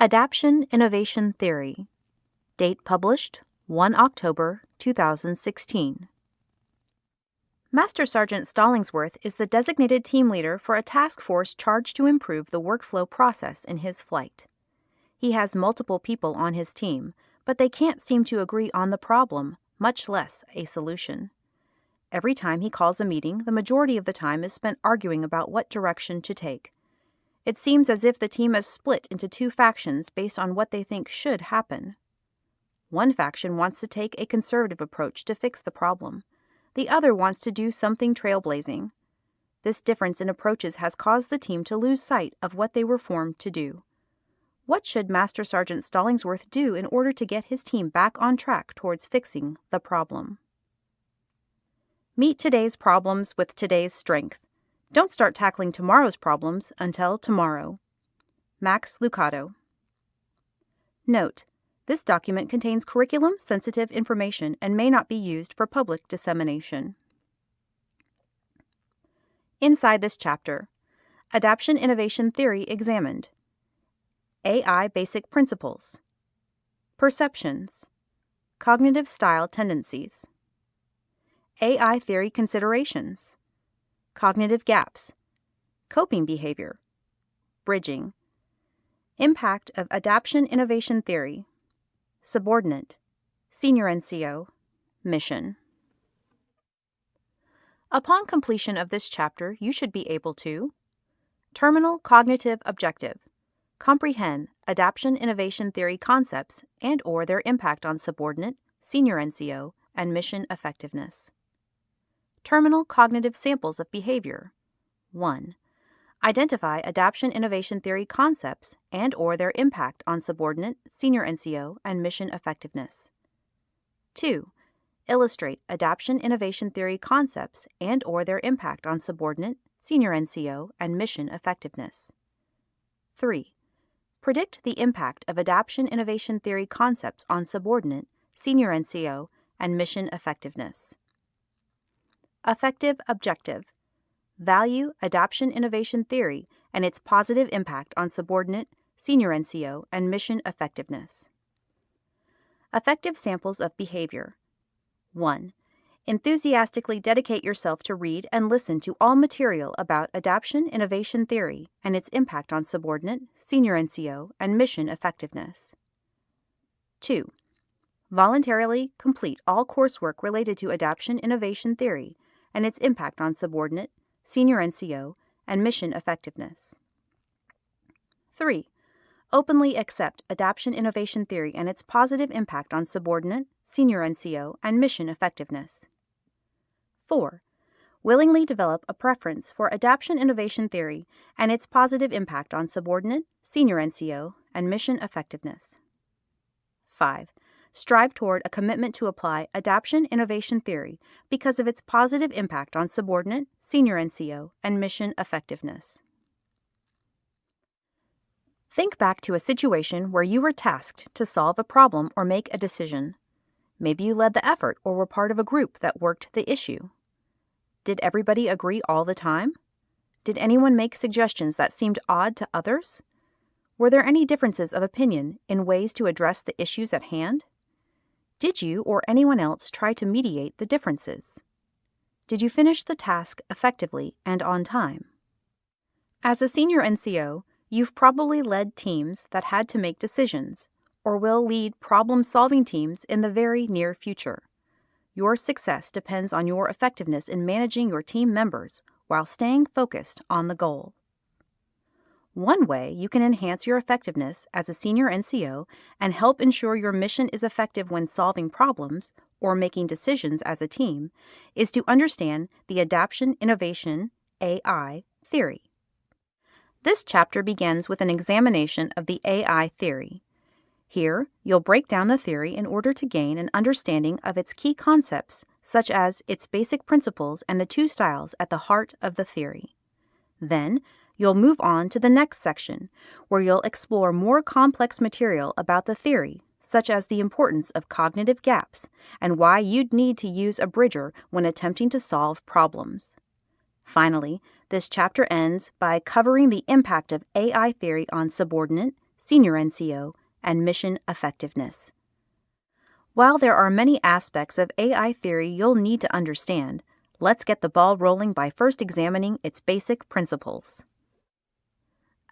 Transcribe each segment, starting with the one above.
Adaption Innovation Theory. Date published 1 October 2016. Master Sergeant Stallingsworth is the designated team leader for a task force charged to improve the workflow process in his flight. He has multiple people on his team, but they can't seem to agree on the problem, much less a solution. Every time he calls a meeting, the majority of the time is spent arguing about what direction to take. It seems as if the team has split into two factions based on what they think should happen. One faction wants to take a conservative approach to fix the problem. The other wants to do something trailblazing. This difference in approaches has caused the team to lose sight of what they were formed to do. What should Master Sergeant Stallingsworth do in order to get his team back on track towards fixing the problem? Meet today's problems with today's strength. Don't start tackling tomorrow's problems until tomorrow. Max Lucado. Note: This document contains curriculum sensitive information and may not be used for public dissemination. Inside this chapter, Adaption Innovation Theory examined. AI Basic Principles. Perceptions. Cognitive Style Tendencies. AI Theory Considerations cognitive gaps, coping behavior, bridging, impact of adaption innovation theory, subordinate, senior NCO, mission. Upon completion of this chapter, you should be able to terminal cognitive objective, comprehend adaption innovation theory concepts and or their impact on subordinate, senior NCO, and mission effectiveness. Terminal cognitive samples of behavior. 1. Identify adaption innovation theory concepts and or their impact on subordinate, senior NCO, and mission effectiveness. 2. Illustrate adaption innovation theory concepts and or their impact on subordinate, senior NCO, and mission effectiveness. 3. Predict the impact of adaption innovation theory concepts on subordinate, senior NCO, and mission effectiveness. Effective objective. Value adaption innovation theory and its positive impact on subordinate, senior NCO, and mission effectiveness. Effective samples of behavior. 1. Enthusiastically dedicate yourself to read and listen to all material about adaption innovation theory and its impact on subordinate, senior NCO, and mission effectiveness. 2. Voluntarily complete all coursework related to adaption innovation theory and its impact on subordinate, senior NCO, and mission effectiveness. 3. Openly accept adaption innovation theory and its positive impact on subordinate, senior NCO, and mission effectiveness. 4. Willingly develop a preference for adaption innovation theory and its positive impact on subordinate, senior NCO, and mission effectiveness. 5 strive toward a commitment to apply adaption innovation theory because of its positive impact on subordinate, senior NCO, and mission effectiveness. Think back to a situation where you were tasked to solve a problem or make a decision. Maybe you led the effort or were part of a group that worked the issue. Did everybody agree all the time? Did anyone make suggestions that seemed odd to others? Were there any differences of opinion in ways to address the issues at hand? Did you or anyone else try to mediate the differences? Did you finish the task effectively and on time? As a senior NCO, you've probably led teams that had to make decisions or will lead problem solving teams in the very near future. Your success depends on your effectiveness in managing your team members while staying focused on the goal. One way you can enhance your effectiveness as a senior NCO and help ensure your mission is effective when solving problems or making decisions as a team is to understand the Adaption Innovation AI theory. This chapter begins with an examination of the AI theory. Here, you'll break down the theory in order to gain an understanding of its key concepts, such as its basic principles and the two styles at the heart of the theory. Then, you'll move on to the next section, where you'll explore more complex material about the theory, such as the importance of cognitive gaps and why you'd need to use a bridger when attempting to solve problems. Finally, this chapter ends by covering the impact of AI theory on subordinate, senior NCO, and mission effectiveness. While there are many aspects of AI theory you'll need to understand, let's get the ball rolling by first examining its basic principles.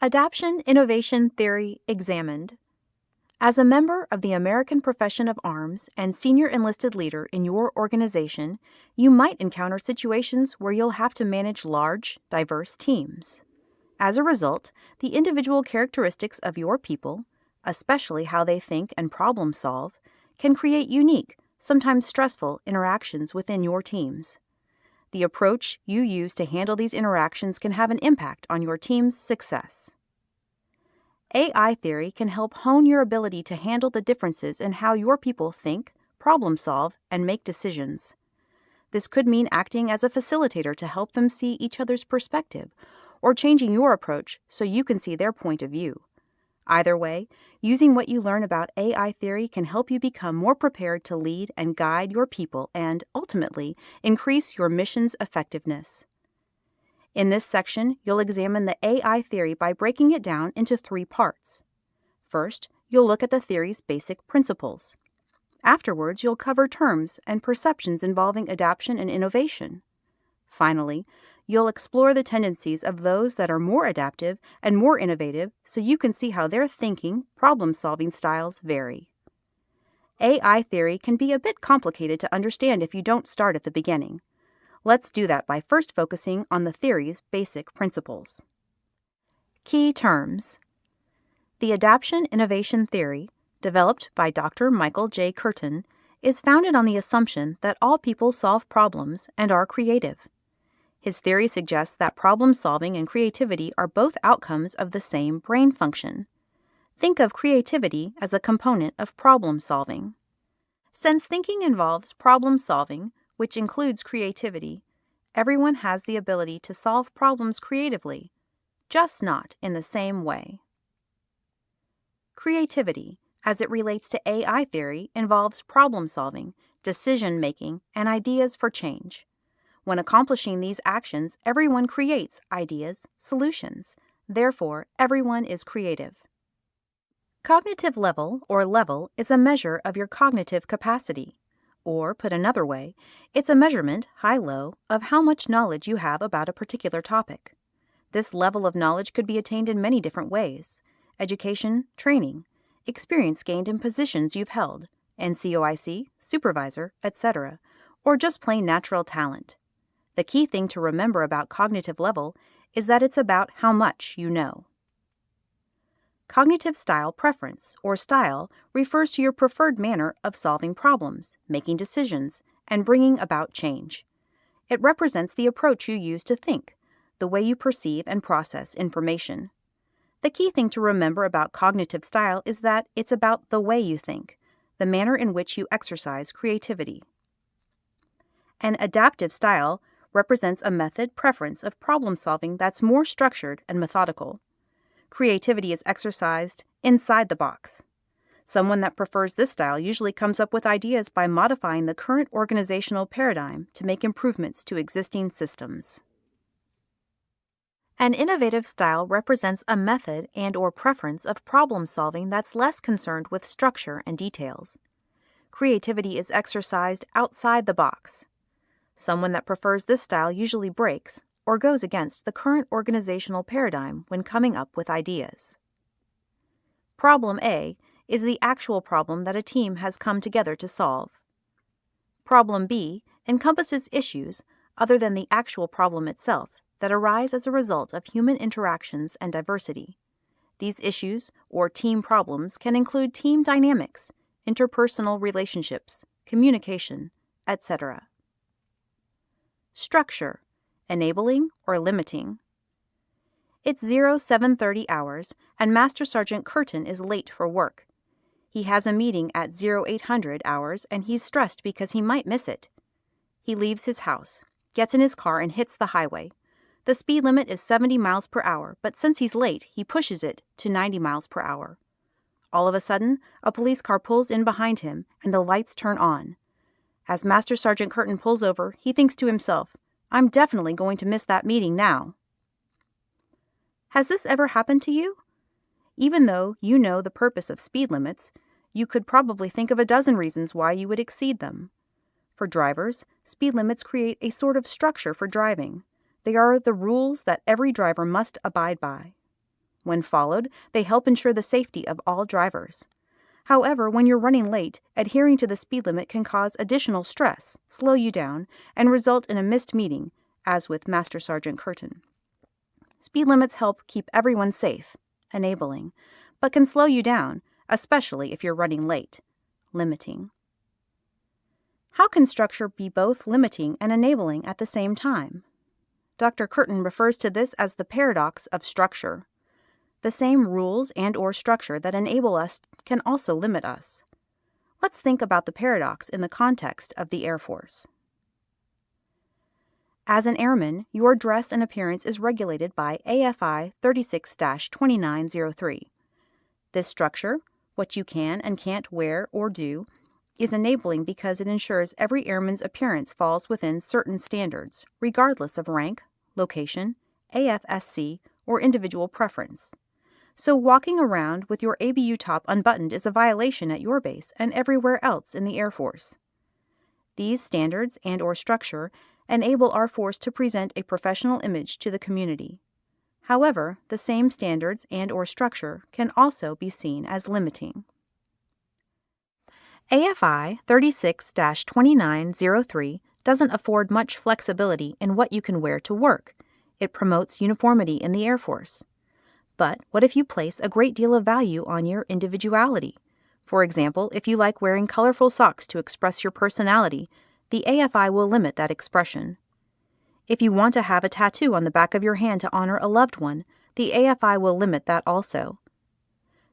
Adaption Innovation Theory Examined As a member of the American Profession of Arms and senior enlisted leader in your organization, you might encounter situations where you'll have to manage large, diverse teams. As a result, the individual characteristics of your people, especially how they think and problem solve, can create unique, sometimes stressful interactions within your teams. The approach you use to handle these interactions can have an impact on your team's success. AI theory can help hone your ability to handle the differences in how your people think, problem solve, and make decisions. This could mean acting as a facilitator to help them see each other's perspective, or changing your approach so you can see their point of view. Either way, using what you learn about AI theory can help you become more prepared to lead and guide your people and, ultimately, increase your mission's effectiveness. In this section, you'll examine the AI theory by breaking it down into three parts. First, you'll look at the theory's basic principles. Afterwards, you'll cover terms and perceptions involving adaptation and innovation. Finally, you'll explore the tendencies of those that are more adaptive and more innovative so you can see how their thinking, problem solving styles vary. AI theory can be a bit complicated to understand if you don't start at the beginning. Let's do that by first focusing on the theory's basic principles. Key terms The adaptation innovation theory, developed by Dr. Michael J. Kirton, is founded on the assumption that all people solve problems and are creative. His theory suggests that problem solving and creativity are both outcomes of the same brain function. Think of creativity as a component of problem solving. Since thinking involves problem solving, which includes creativity, everyone has the ability to solve problems creatively, just not in the same way. Creativity, as it relates to AI theory, involves problem solving, decision making, and ideas for change. When accomplishing these actions, everyone creates ideas, solutions. Therefore, everyone is creative. Cognitive level, or level, is a measure of your cognitive capacity. Or, put another way, it's a measurement, high low, of how much knowledge you have about a particular topic. This level of knowledge could be attained in many different ways education, training, experience gained in positions you've held, NCOIC, supervisor, etc., or just plain natural talent. The key thing to remember about cognitive level is that it's about how much you know. Cognitive style preference, or style, refers to your preferred manner of solving problems, making decisions, and bringing about change. It represents the approach you use to think, the way you perceive and process information. The key thing to remember about cognitive style is that it's about the way you think, the manner in which you exercise creativity. An adaptive style represents a method preference of problem solving that's more structured and methodical. Creativity is exercised inside the box. Someone that prefers this style usually comes up with ideas by modifying the current organizational paradigm to make improvements to existing systems. An innovative style represents a method and or preference of problem solving that's less concerned with structure and details. Creativity is exercised outside the box. Someone that prefers this style usually breaks or goes against the current organizational paradigm when coming up with ideas. Problem A is the actual problem that a team has come together to solve. Problem B encompasses issues, other than the actual problem itself, that arise as a result of human interactions and diversity. These issues, or team problems, can include team dynamics, interpersonal relationships, communication, etc. Structure enabling or limiting. It's 0730 hours and Master Sergeant Curtin is late for work. He has a meeting at 0800 hours and he's stressed because he might miss it. He leaves his house, gets in his car and hits the highway. The speed limit is 70 miles per hour, but since he's late, he pushes it to 90 miles per hour. All of a sudden, a police car pulls in behind him and the lights turn on. As Master Sergeant Curtin pulls over, he thinks to himself, I'm definitely going to miss that meeting now. Has this ever happened to you? Even though you know the purpose of speed limits, you could probably think of a dozen reasons why you would exceed them. For drivers, speed limits create a sort of structure for driving. They are the rules that every driver must abide by. When followed, they help ensure the safety of all drivers. However, when you're running late, adhering to the speed limit can cause additional stress, slow you down, and result in a missed meeting, as with Master Sergeant Curtin. Speed limits help keep everyone safe, enabling, but can slow you down, especially if you're running late, limiting. How can structure be both limiting and enabling at the same time? Dr. Kirton refers to this as the paradox of structure. The same rules and or structure that enable us can also limit us. Let's think about the paradox in the context of the Air Force. As an airman, your dress and appearance is regulated by AFI 36 2903. This structure, what you can and can't wear or do, is enabling because it ensures every airman's appearance falls within certain standards, regardless of rank, location, AFSC, or individual preference. So walking around with your ABU top unbuttoned is a violation at your base and everywhere else in the Air Force. These standards and or structure enable our force to present a professional image to the community. However, the same standards and or structure can also be seen as limiting. AFI 36-2903 doesn't afford much flexibility in what you can wear to work. It promotes uniformity in the Air Force. But what if you place a great deal of value on your individuality? For example, if you like wearing colorful socks to express your personality, the AFI will limit that expression. If you want to have a tattoo on the back of your hand to honor a loved one, the AFI will limit that also.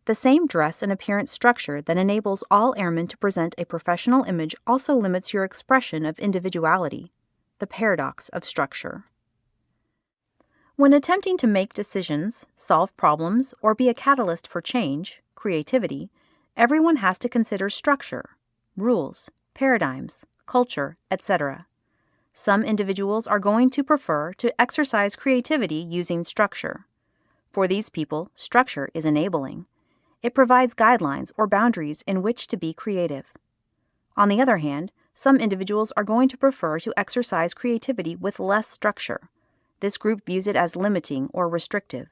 The same dress and appearance structure that enables all airmen to present a professional image also limits your expression of individuality, the paradox of structure. When attempting to make decisions, solve problems, or be a catalyst for change, creativity, everyone has to consider structure, rules, paradigms, culture, etc. Some individuals are going to prefer to exercise creativity using structure. For these people, structure is enabling. It provides guidelines or boundaries in which to be creative. On the other hand, some individuals are going to prefer to exercise creativity with less structure. This group views it as limiting or restrictive,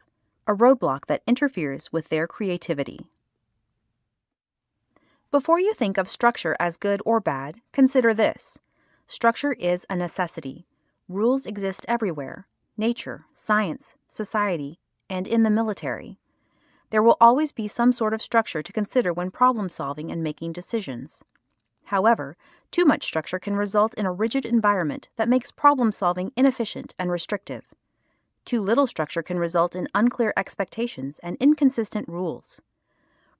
a roadblock that interferes with their creativity. Before you think of structure as good or bad, consider this. Structure is a necessity. Rules exist everywhere nature, science, society, and in the military. There will always be some sort of structure to consider when problem solving and making decisions. However, too much structure can result in a rigid environment that makes problem solving inefficient and restrictive. Too little structure can result in unclear expectations and inconsistent rules.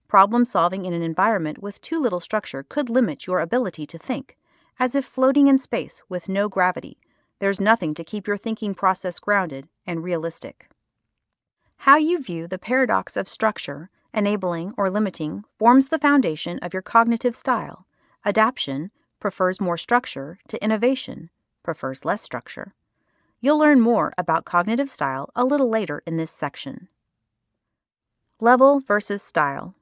Problem solving in an environment with too little structure could limit your ability to think, as if floating in space with no gravity. There's nothing to keep your thinking process grounded and realistic. How you view the paradox of structure, enabling or limiting, forms the foundation of your cognitive style. Adaption prefers more structure to innovation prefers less structure. You'll learn more about cognitive style a little later in this section. Level versus style.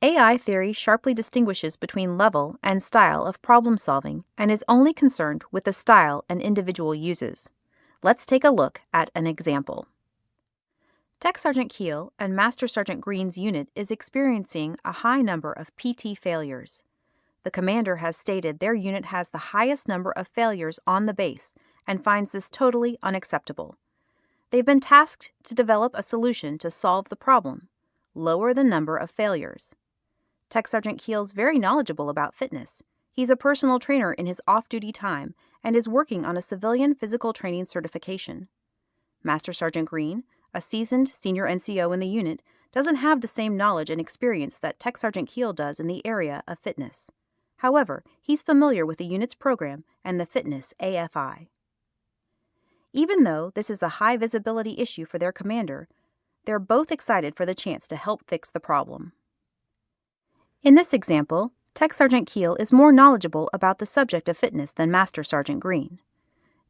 AI theory sharply distinguishes between level and style of problem solving and is only concerned with the style an individual uses. Let's take a look at an example. Tech Sergeant Keel and Master Sergeant Green's unit is experiencing a high number of PT failures. The commander has stated their unit has the highest number of failures on the base and finds this totally unacceptable. They've been tasked to develop a solution to solve the problem lower the number of failures. Tech Sergeant Keel's very knowledgeable about fitness. He's a personal trainer in his off duty time and is working on a civilian physical training certification. Master Sergeant Green, a seasoned senior NCO in the unit, doesn't have the same knowledge and experience that Tech Sergeant Keel does in the area of fitness. However, he's familiar with the unit's program and the fitness AFI. Even though this is a high visibility issue for their commander, they're both excited for the chance to help fix the problem. In this example, Tech Sergeant Keel is more knowledgeable about the subject of fitness than Master Sergeant Green.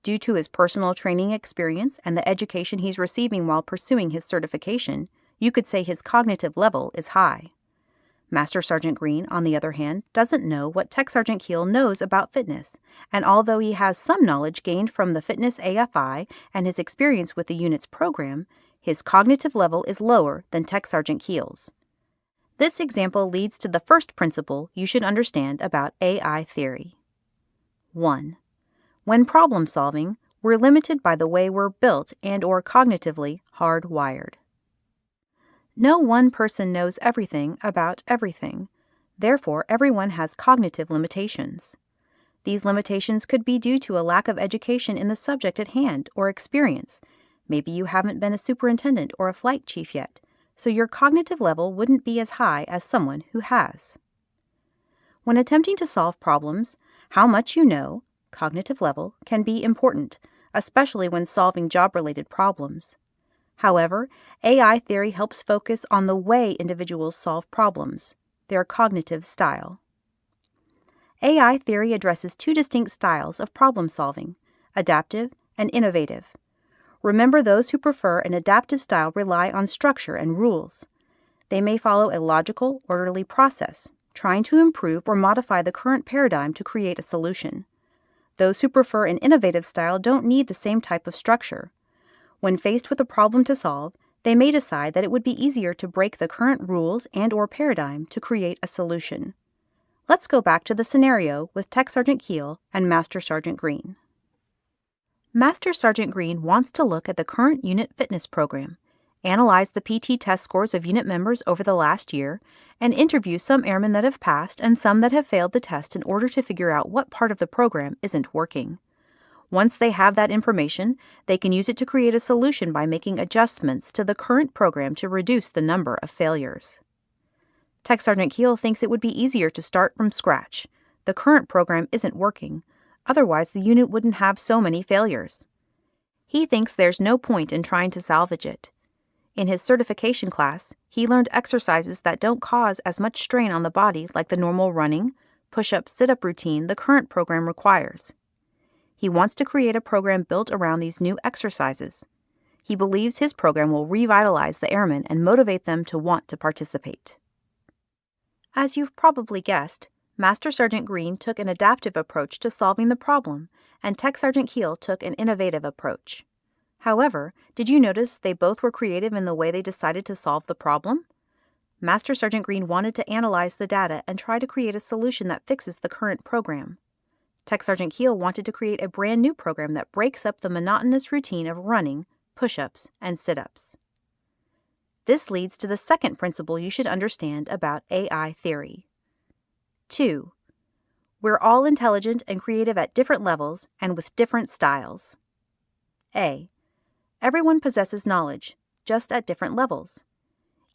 Due to his personal training experience and the education he's receiving while pursuing his certification, You could say his cognitive level is high. Master Sergeant Green, on the other hand, doesn't know what Tech Sergeant Keel knows about fitness, and although he has some knowledge gained from the Fitness AFI and his experience with the unit's program, his cognitive level is lower than Tech Sergeant Keel's. This example leads to the first principle you should understand about AI theory. 1. When problem solving, we're limited by the way we're built and or cognitively hardwired. No one person knows everything about everything. Therefore, everyone has cognitive limitations. These limitations could be due to a lack of education in the subject at hand or experience. Maybe you haven't been a superintendent or a flight chief yet, so your cognitive level wouldn't be as high as someone who has. When attempting to solve problems, how much you know, cognitive level, can be important, especially when solving job related problems. However, AI theory helps focus on the way individuals solve problems, their cognitive style. AI theory addresses two distinct styles of problem solving adaptive and innovative. Remember, those who prefer an adaptive style rely on structure and rules. They may follow a logical, orderly process, trying to improve or modify the current paradigm to create a solution. Those who prefer an innovative style don't need the same type of structure. When faced with a problem to solve, they may decide that it would be easier to break the current rules and or paradigm to create a solution. Let's go back to the scenario with Tech Sergeant Keel and Master Sergeant Green. Master Sergeant Green wants to look at the current unit fitness program, analyze the PT test scores of unit members over the last year, and interview some airmen that have passed and some that have failed the test in order to figure out what part of the program isn't working. Once they have that information, they can use it to create a solution by making adjustments to the current program to reduce the number of failures. Tech Sergeant Keel thinks it would be easier to start from scratch. The current program isn't working, otherwise, the unit wouldn't have so many failures. He thinks there's no point in trying to salvage it. In his certification class, he learned exercises that don't cause as much strain on the body like the normal running, push up, sit up routine the current program requires. He wants to create a program built around these new exercises. He believes his program will revitalize the airmen and motivate them to want to participate. As you've probably guessed, Master Sergeant Green took an adaptive approach to solving the problem, and Tech Sergeant Keel took an innovative approach. However, did you notice they both were creative in the way they decided to solve the problem? Master Sergeant Green wanted to analyze the data and try to create a solution that fixes the current program. Tech Sergeant Keel wanted to create a brand new program that breaks up the monotonous routine of running, push ups, and sit ups. This leads to the second principle you should understand about AI theory. 2. We're all intelligent and creative at different levels and with different styles. A. Everyone possesses knowledge, just at different levels.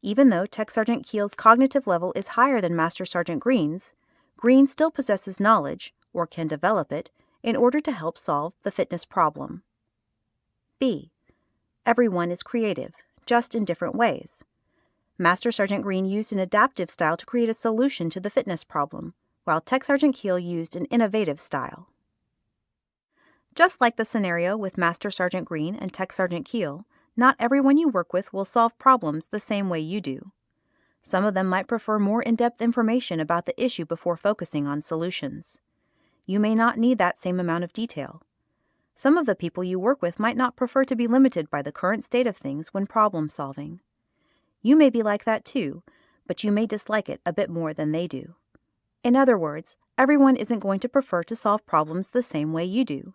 Even though Tech Sergeant Keel's cognitive level is higher than Master Sergeant Green's, Green still possesses knowledge, or can develop it, in order to help solve the fitness problem. B. Everyone is creative, just in different ways. Master Sergeant Green used an adaptive style to create a solution to the fitness problem, while Tech Sergeant Keel used an innovative style. Just like the scenario with Master Sergeant Green and Tech Sergeant Keel, not everyone you work with will solve problems the same way you do. Some of them might prefer more in depth information about the issue before focusing on solutions you may not need that same amount of detail. Some of the people you work with might not prefer to be limited by the current state of things when problem solving. You may be like that too, but you may dislike it a bit more than they do. In other words, everyone isn't going to prefer to solve problems the same way you do.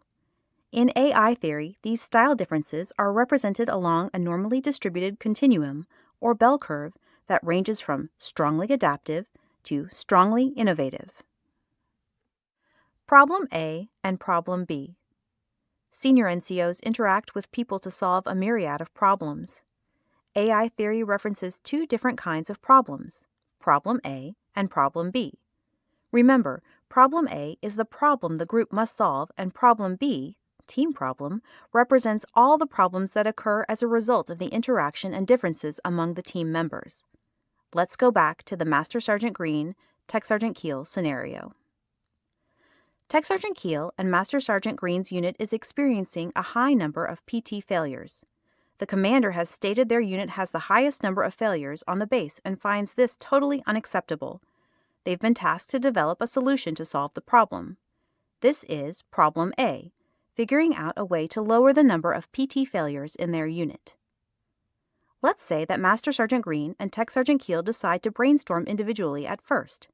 In AI theory, these style differences are represented along a normally distributed continuum, or bell curve, that ranges from strongly adaptive to strongly innovative. Problem A and Problem B. Senior NCOs interact with people to solve a myriad of problems. AI theory references two different kinds of problems Problem A and Problem B. Remember, Problem A is the problem the group must solve, and Problem B, team problem, represents all the problems that occur as a result of the interaction and differences among the team members. Let's go back to the Master Sergeant Green, Tech Sergeant Keel scenario. Tech Sergeant Keel and Master Sergeant Green's unit is experiencing a high number of PT failures. The commander has stated their unit has the highest number of failures on the base and finds this totally unacceptable. They've been tasked to develop a solution to solve the problem. This is Problem A, figuring out a way to lower the number of PT failures in their unit. Let's say that Master Sergeant Green and Tech Sergeant Keel decide to brainstorm individually at first.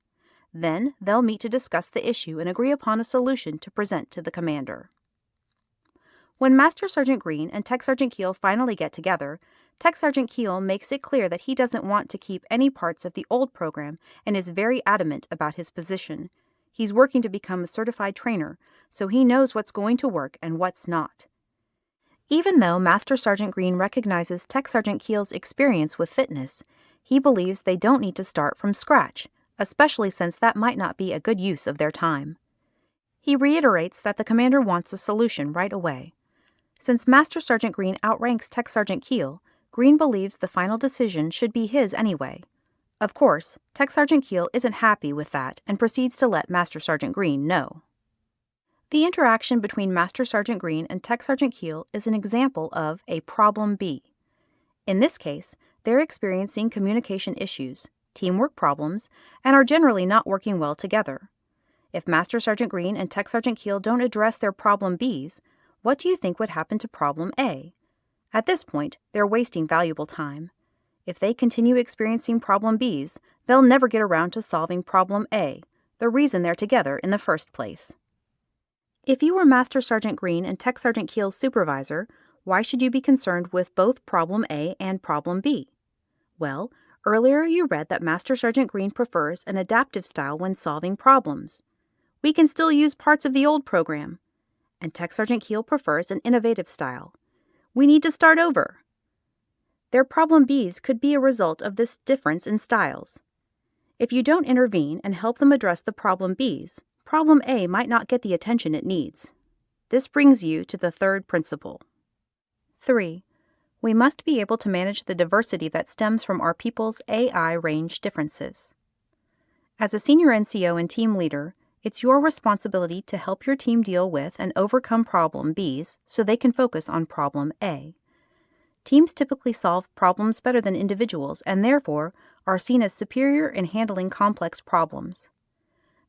Then they'll meet to discuss the issue and agree upon a solution to present to the commander. When Master Sergeant Green and Tech Sergeant Keel finally get together, Tech Sergeant Keel makes it clear that he doesn't want to keep any parts of the old program and is very adamant about his position. He's working to become a certified trainer, so he knows what's going to work and what's not. Even though Master Sergeant Green recognizes Tech Sergeant Keel's experience with fitness, he believes they don't need to start from scratch, especially since that might not be a good use of their time. He reiterates that the commander wants a solution right away. Since Master Sergeant Green outranks Tech Sergeant Keel, Green believes the final decision should be his anyway. Of course, Tech Sergeant Keel isn't happy with that and proceeds to let Master Sergeant Green know. The interaction between Master Sergeant Green and Tech Sergeant Keel is an example of a problem B. In this case, they're experiencing communication issues, teamwork problems, and are generally not working well together. If Master Sergeant Green and Tech Sergeant Keel don't address their problem Bs, what do you think would happen to problem A? At this point, they're wasting valuable time. If they continue experiencing problem Bs, they'll never get around to solving problem A, the reason they're together in the first place. If you were Master Sergeant Green and Tech Sergeant Keel's supervisor, why should you be concerned with both Problem A and Problem B? Well, earlier you read that Master Sergeant Green prefers an adaptive style when solving problems. We can still use parts of the old program. And Tech Sergeant Keel prefers an innovative style. We need to start over. Their problem Bs could be a result of this difference in styles. If you don't intervene and help them address the problem Bs, problem A might not get the attention it needs. This brings you to the third principle. 3. We must be able to manage the diversity that stems from our people's AI range differences. As a senior NCO and team leader, it's your responsibility to help your team deal with and overcome problem Bs so they can focus on problem A. Teams typically solve problems better than individuals and therefore are seen as superior in handling complex problems.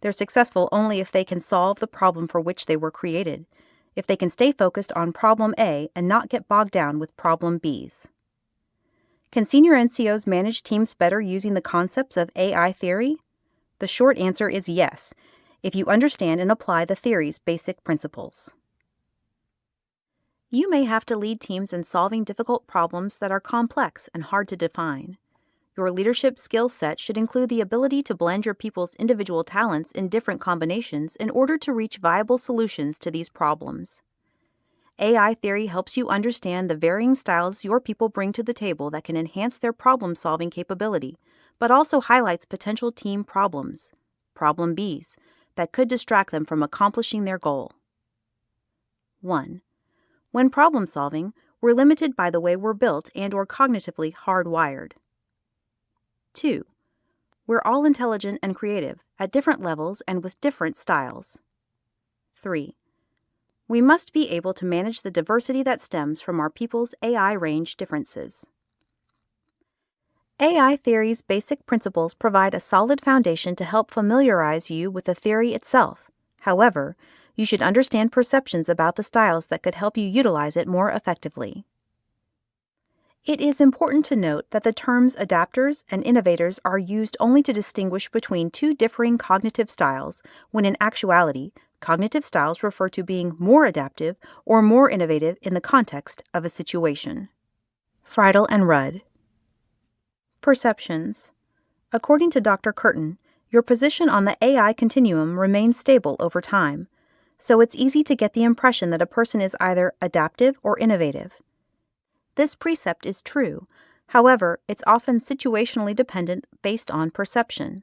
They're successful only if they can solve the problem for which they were created, if they can stay focused on problem A and not get bogged down with problem Bs. Can senior NCOs manage teams better using the concepts of AI theory? The short answer is yes, if you understand and apply the theory's basic principles. You may have to lead teams in solving difficult problems that are complex and hard to define. Your leadership skill set should include the ability to blend your people's individual talents in different combinations in order to reach viable solutions to these problems. AI theory helps you understand the varying styles your people bring to the table that can enhance their problem solving capability, but also highlights potential team problems, problem Bs, that could distract them from accomplishing their goal. 1. When problem solving, we're limited by the way we're built and or cognitively hardwired. 2. We're all intelligent and creative, at different levels and with different styles. 3. We must be able to manage the diversity that stems from our people's AI range differences. AI theory's basic principles provide a solid foundation to help familiarize you with the theory itself. However, you should understand perceptions about the styles that could help you utilize it more effectively. It is important to note that the terms adapters and innovators are used only to distinguish between two differing cognitive styles, when in actuality, cognitive styles refer to being more adaptive or more innovative in the context of a situation. Friedel and Rudd. Perceptions. According to Dr. Kirton, your position on the AI continuum remains stable over time, so it's easy to get the impression that a person is either adaptive or innovative. This precept is true. However, it's often situationally dependent based on perception.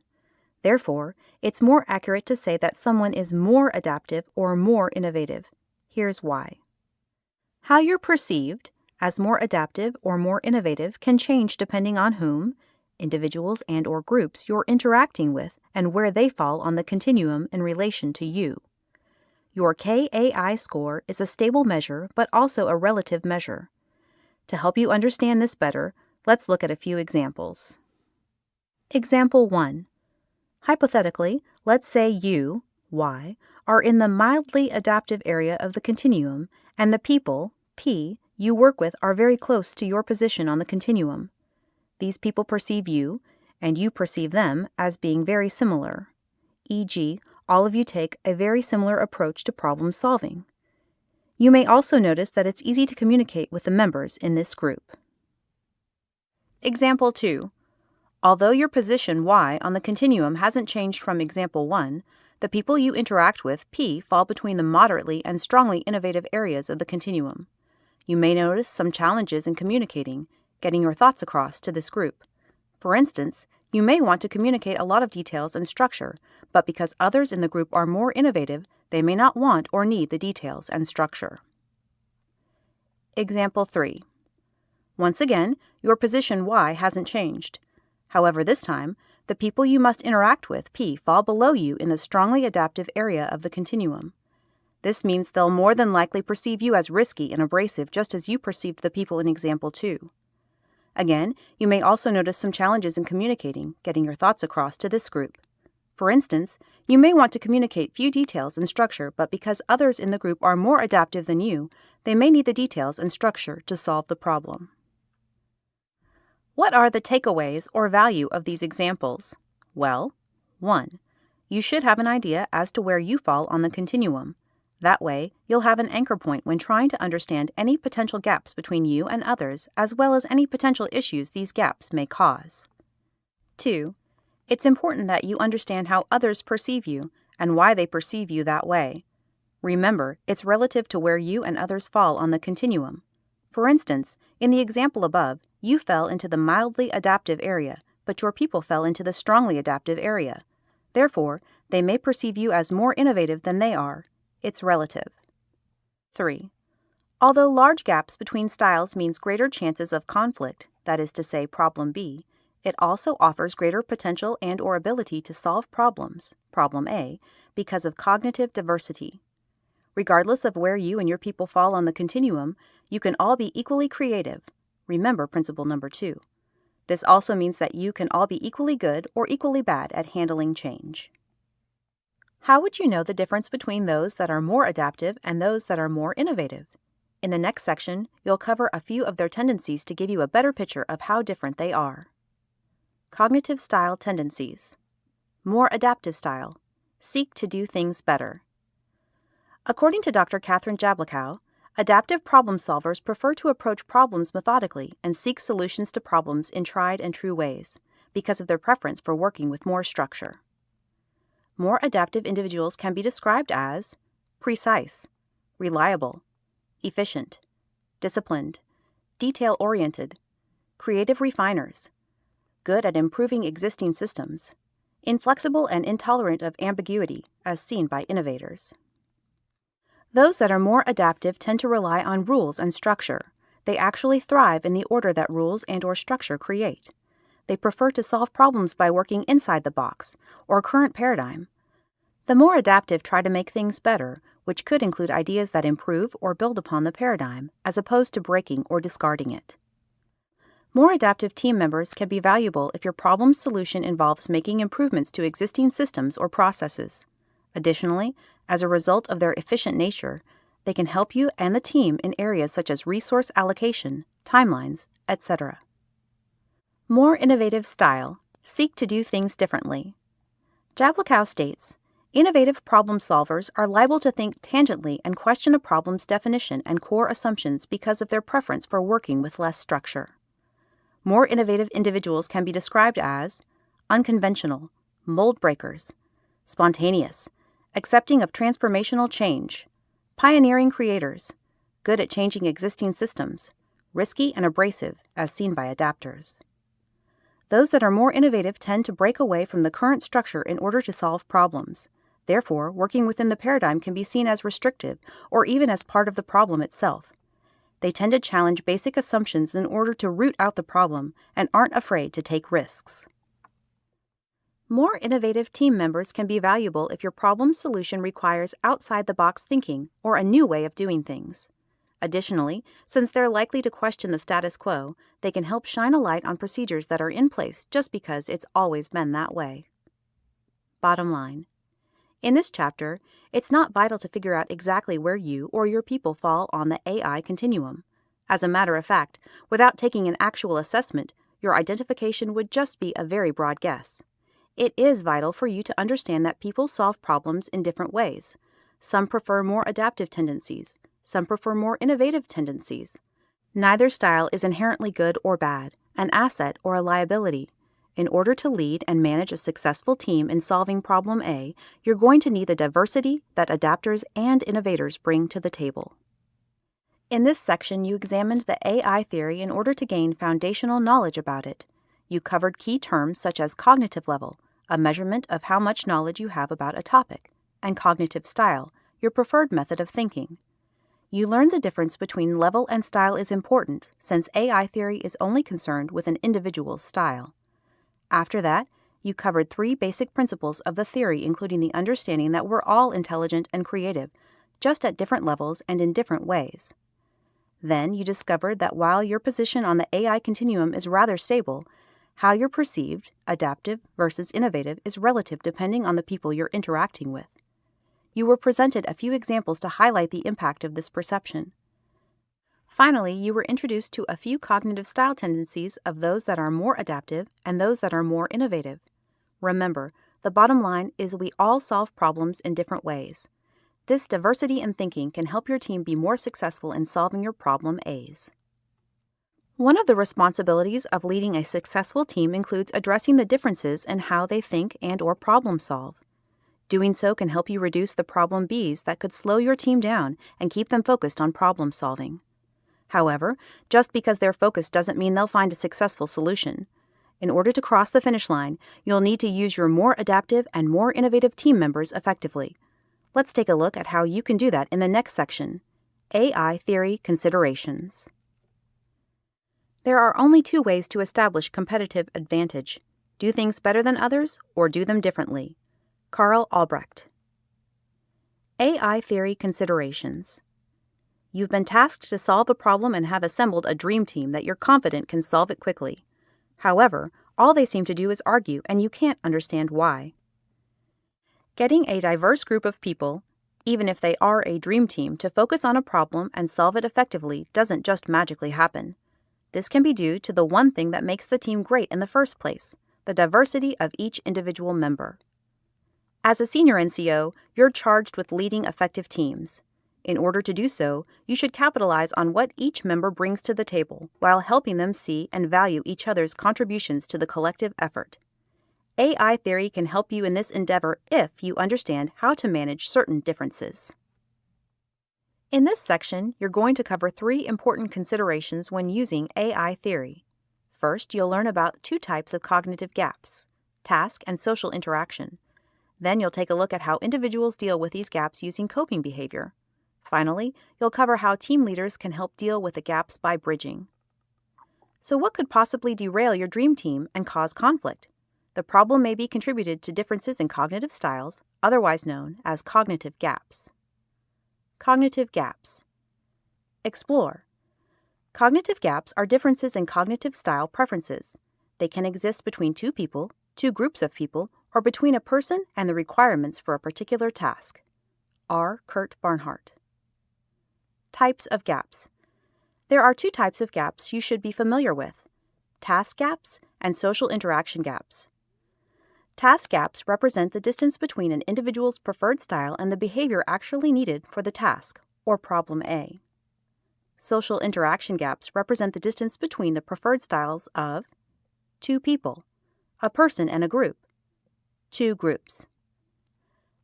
Therefore, it's more accurate to say that someone is more adaptive or more innovative. Here's why. How you're perceived as more adaptive or more innovative can change depending on whom, individuals and or groups you're interacting with and where they fall on the continuum in relation to you. Your KAI score is a stable measure but also a relative measure. To help you understand this better, let's look at a few examples. Example 1. Hypothetically, let's say you, y, are in the mildly adaptive area of the continuum and the people, p, you work with are very close to your position on the continuum. These people perceive you, and you perceive them, as being very similar. E.g., all of you take a very similar approach to problem solving. You may also notice that it's easy to communicate with the members in this group. Example 2. Although your position y on the continuum hasn't changed from example 1, the people you interact with, p, fall between the moderately and strongly innovative areas of the continuum. You may notice some challenges in communicating, getting your thoughts across to this group. For instance, you may want to communicate a lot of details and structure, but because others in the group are more innovative, they may not want or need the details and structure. Example 3. Once again, your position Y hasn't changed. However, this time, the people you must interact with, P, fall below you in the strongly adaptive area of the continuum. This means they'll more than likely perceive you as risky and abrasive just as you perceived the people in example 2. Again, you may also notice some challenges in communicating, getting your thoughts across to this group. For instance, you may want to communicate few details and structure, but because others in the group are more adaptive than you, they may need the details and structure to solve the problem. What are the takeaways or value of these examples? Well, 1. You should have an idea as to where you fall on the continuum. That way, you'll have an anchor point when trying to understand any potential gaps between you and others, as well as any potential issues these gaps may cause. 2. It's important that you understand how others perceive you and why they perceive you that way. Remember, it's relative to where you and others fall on the continuum. For instance, in the example above, you fell into the mildly adaptive area, but your people fell into the strongly adaptive area. Therefore, they may perceive you as more innovative than they are. It's relative. 3. Although large gaps between styles means greater chances of conflict, that is to say, problem B, it also offers greater potential and or ability to solve problems, problem A, because of cognitive diversity. Regardless of where you and your people fall on the continuum, you can all be equally creative. Remember principle number 2. This also means that you can all be equally good or equally bad at handling change. How would you know the difference between those that are more adaptive and those that are more innovative? In the next section, you'll cover a few of their tendencies to give you a better picture of how different they are. Cognitive style tendencies. More adaptive style. Seek to do things better. According to Dr. Kathryn Jablokow, adaptive problem solvers prefer to approach problems methodically and seek solutions to problems in tried and true ways because of their preference for working with more structure. More adaptive individuals can be described as precise, reliable, efficient, disciplined, detail oriented, creative refiners, good at improving existing systems, inflexible and intolerant of ambiguity, as seen by innovators. Those that are more adaptive tend to rely on rules and structure. They actually thrive in the order that rules and or structure create. They prefer to solve problems by working inside the box or current paradigm. The more adaptive try to make things better, which could include ideas that improve or build upon the paradigm, as opposed to breaking or discarding it. More adaptive team members can be valuable if your problem solution involves making improvements to existing systems or processes. Additionally, as a result of their efficient nature, they can help you and the team in areas such as resource allocation, timelines, etc. More innovative style. Seek to do things differently. Jablokow states Innovative problem solvers are liable to think tangentially and question a problem's definition and core assumptions because of their preference for working with less structure. More innovative individuals can be described as unconventional, mold breakers, spontaneous, accepting of transformational change, pioneering creators, good at changing existing systems, risky and abrasive, as seen by adapters. Those that are more innovative tend to break away from the current structure in order to solve problems. Therefore, working within the paradigm can be seen as restrictive or even as part of the problem itself. They tend to challenge basic assumptions in order to root out the problem and aren't afraid to take risks. More innovative team members can be valuable if your problem solution requires outside the box thinking or a new way of doing things. Additionally, since they're likely to question the status quo, they can help shine a light on procedures that are in place just because it's always been that way. Bottom line In this chapter, it's not vital to figure out exactly where you or your people fall on the AI continuum. As a matter of fact, without taking an actual assessment, your identification would just be a very broad guess. It is vital for you to understand that people solve problems in different ways. Some prefer more adaptive tendencies, some prefer more innovative tendencies. Neither style is inherently good or bad, an asset or a liability. In order to lead and manage a successful team in solving problem A, you're going to need the diversity that adapters and innovators bring to the table. In this section, you examined the AI theory in order to gain foundational knowledge about it. You covered key terms such as cognitive level, a measurement of how much knowledge you have about a topic, and cognitive style, your preferred method of thinking. You learned the difference between level and style is important since AI theory is only concerned with an individual's style. After that, you covered three basic principles of the theory, including the understanding that we're all intelligent and creative, just at different levels and in different ways. Then you discovered that while your position on the AI continuum is rather stable, how you're perceived, adaptive versus innovative, is relative depending on the people you're interacting with you were presented a few examples to highlight the impact of this perception. Finally, you were introduced to a few cognitive style tendencies of those that are more adaptive and those that are more innovative. Remember, the bottom line is we all solve problems in different ways. This diversity in thinking can help your team be more successful in solving your problem A's. One of the responsibilities of leading a successful team includes addressing the differences in how they think and or problem solve. Doing so can help you reduce the problem Bs that could slow your team down and keep them focused on problem solving. However, just because they're focused doesn't mean they'll find a successful solution. In order to cross the finish line, you'll need to use your more adaptive and more innovative team members effectively. Let's take a look at how you can do that in the next section AI Theory Considerations. There are only two ways to establish competitive advantage do things better than others or do them differently. Karl Albrecht. AI Theory Considerations You've been tasked to solve a problem and have assembled a dream team that you're confident can solve it quickly. However, all they seem to do is argue, and you can't understand why. Getting a diverse group of people, even if they are a dream team, to focus on a problem and solve it effectively doesn't just magically happen. This can be due to the one thing that makes the team great in the first place the diversity of each individual member. As a senior NCO, you're charged with leading effective teams. In order to do so, you should capitalize on what each member brings to the table while helping them see and value each other's contributions to the collective effort. AI theory can help you in this endeavor if you understand how to manage certain differences. In this section, you're going to cover three important considerations when using AI theory. First, you'll learn about two types of cognitive gaps task and social interaction. Then you'll take a look at how individuals deal with these gaps using coping behavior. Finally, you'll cover how team leaders can help deal with the gaps by bridging. So, what could possibly derail your dream team and cause conflict? The problem may be contributed to differences in cognitive styles, otherwise known as cognitive gaps. Cognitive gaps. Explore. Cognitive gaps are differences in cognitive style preferences. They can exist between two people, two groups of people, or between a person and the requirements for a particular task. R. Kurt Barnhart. Types of gaps. There are two types of gaps you should be familiar with task gaps and social interaction gaps. Task gaps represent the distance between an individual's preferred style and the behavior actually needed for the task, or problem A. Social interaction gaps represent the distance between the preferred styles of two people, a person and a group, two groups.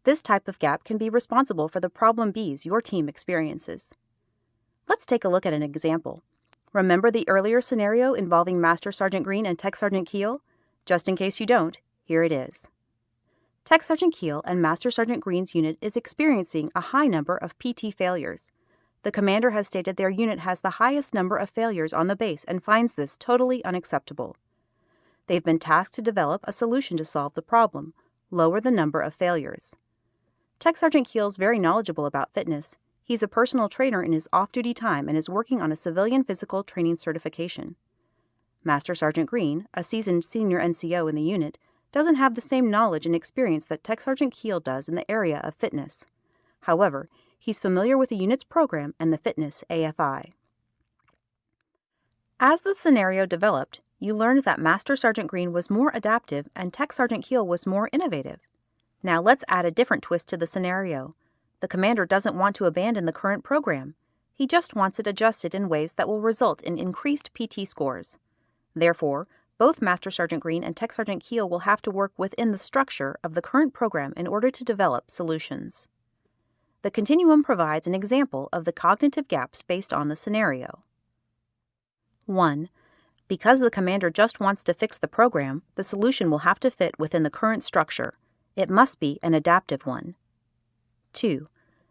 This type of gap can be responsible for the problem Bs your team experiences. Let's take a look at an example. Remember the earlier scenario involving Master Sergeant Green and Tech Sergeant Keel? Just in case you don't, here it is. Tech Sergeant Keel and Master Sergeant Green's unit is experiencing a high number of PT failures. The commander has stated their unit has the highest number of failures on the base and finds this totally unacceptable. They've been tasked to develop a solution to solve the problem, lower the number of failures. Tech Sergeant Keel's very knowledgeable about fitness. He's a personal trainer in his off duty time and is working on a civilian physical training certification. Master Sergeant Green, a seasoned senior NCO in the unit, doesn't have the same knowledge and experience that Tech Sergeant Keel does in the area of fitness. However, he's familiar with the unit's program and the fitness AFI. As the scenario developed, you learned that Master Sergeant Green was more adaptive and Tech Sergeant Keel was more innovative. Now let's add a different twist to the scenario. The commander doesn't want to abandon the current program. He just wants it adjusted in ways that will result in increased PT scores. Therefore, both Master Sergeant Green and Tech Sergeant Keel will have to work within the structure of the current program in order to develop solutions. The continuum provides an example of the cognitive gaps based on the scenario. 1. Because the commander just wants to fix the program, the solution will have to fit within the current structure. It must be an adaptive one. 2.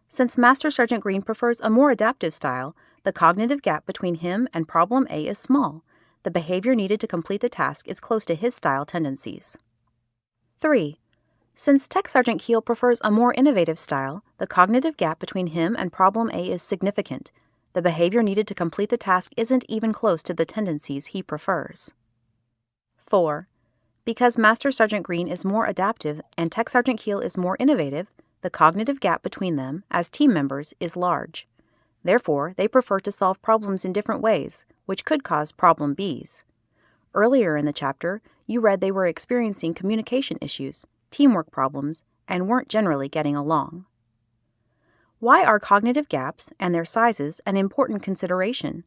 Since Master Sergeant Green prefers a more adaptive style, the cognitive gap between him and problem A is small, the behavior needed to complete the task is close to his style tendencies. 3. Since Tech Sergeant Keel prefers a more innovative style, the cognitive gap between him and Problem A is significant. The behavior needed to complete the task isn't even close to the tendencies he prefers. 4. Because Master Sergeant Green is more adaptive and Tech Sergeant Keel is more innovative, the cognitive gap between them, as team members, is large. Therefore, they prefer to solve problems in different ways, which could cause problem Bs. Earlier in the chapter, you read they were experiencing communication issues, teamwork problems, and weren't generally getting along. Why are cognitive gaps and their sizes an important consideration?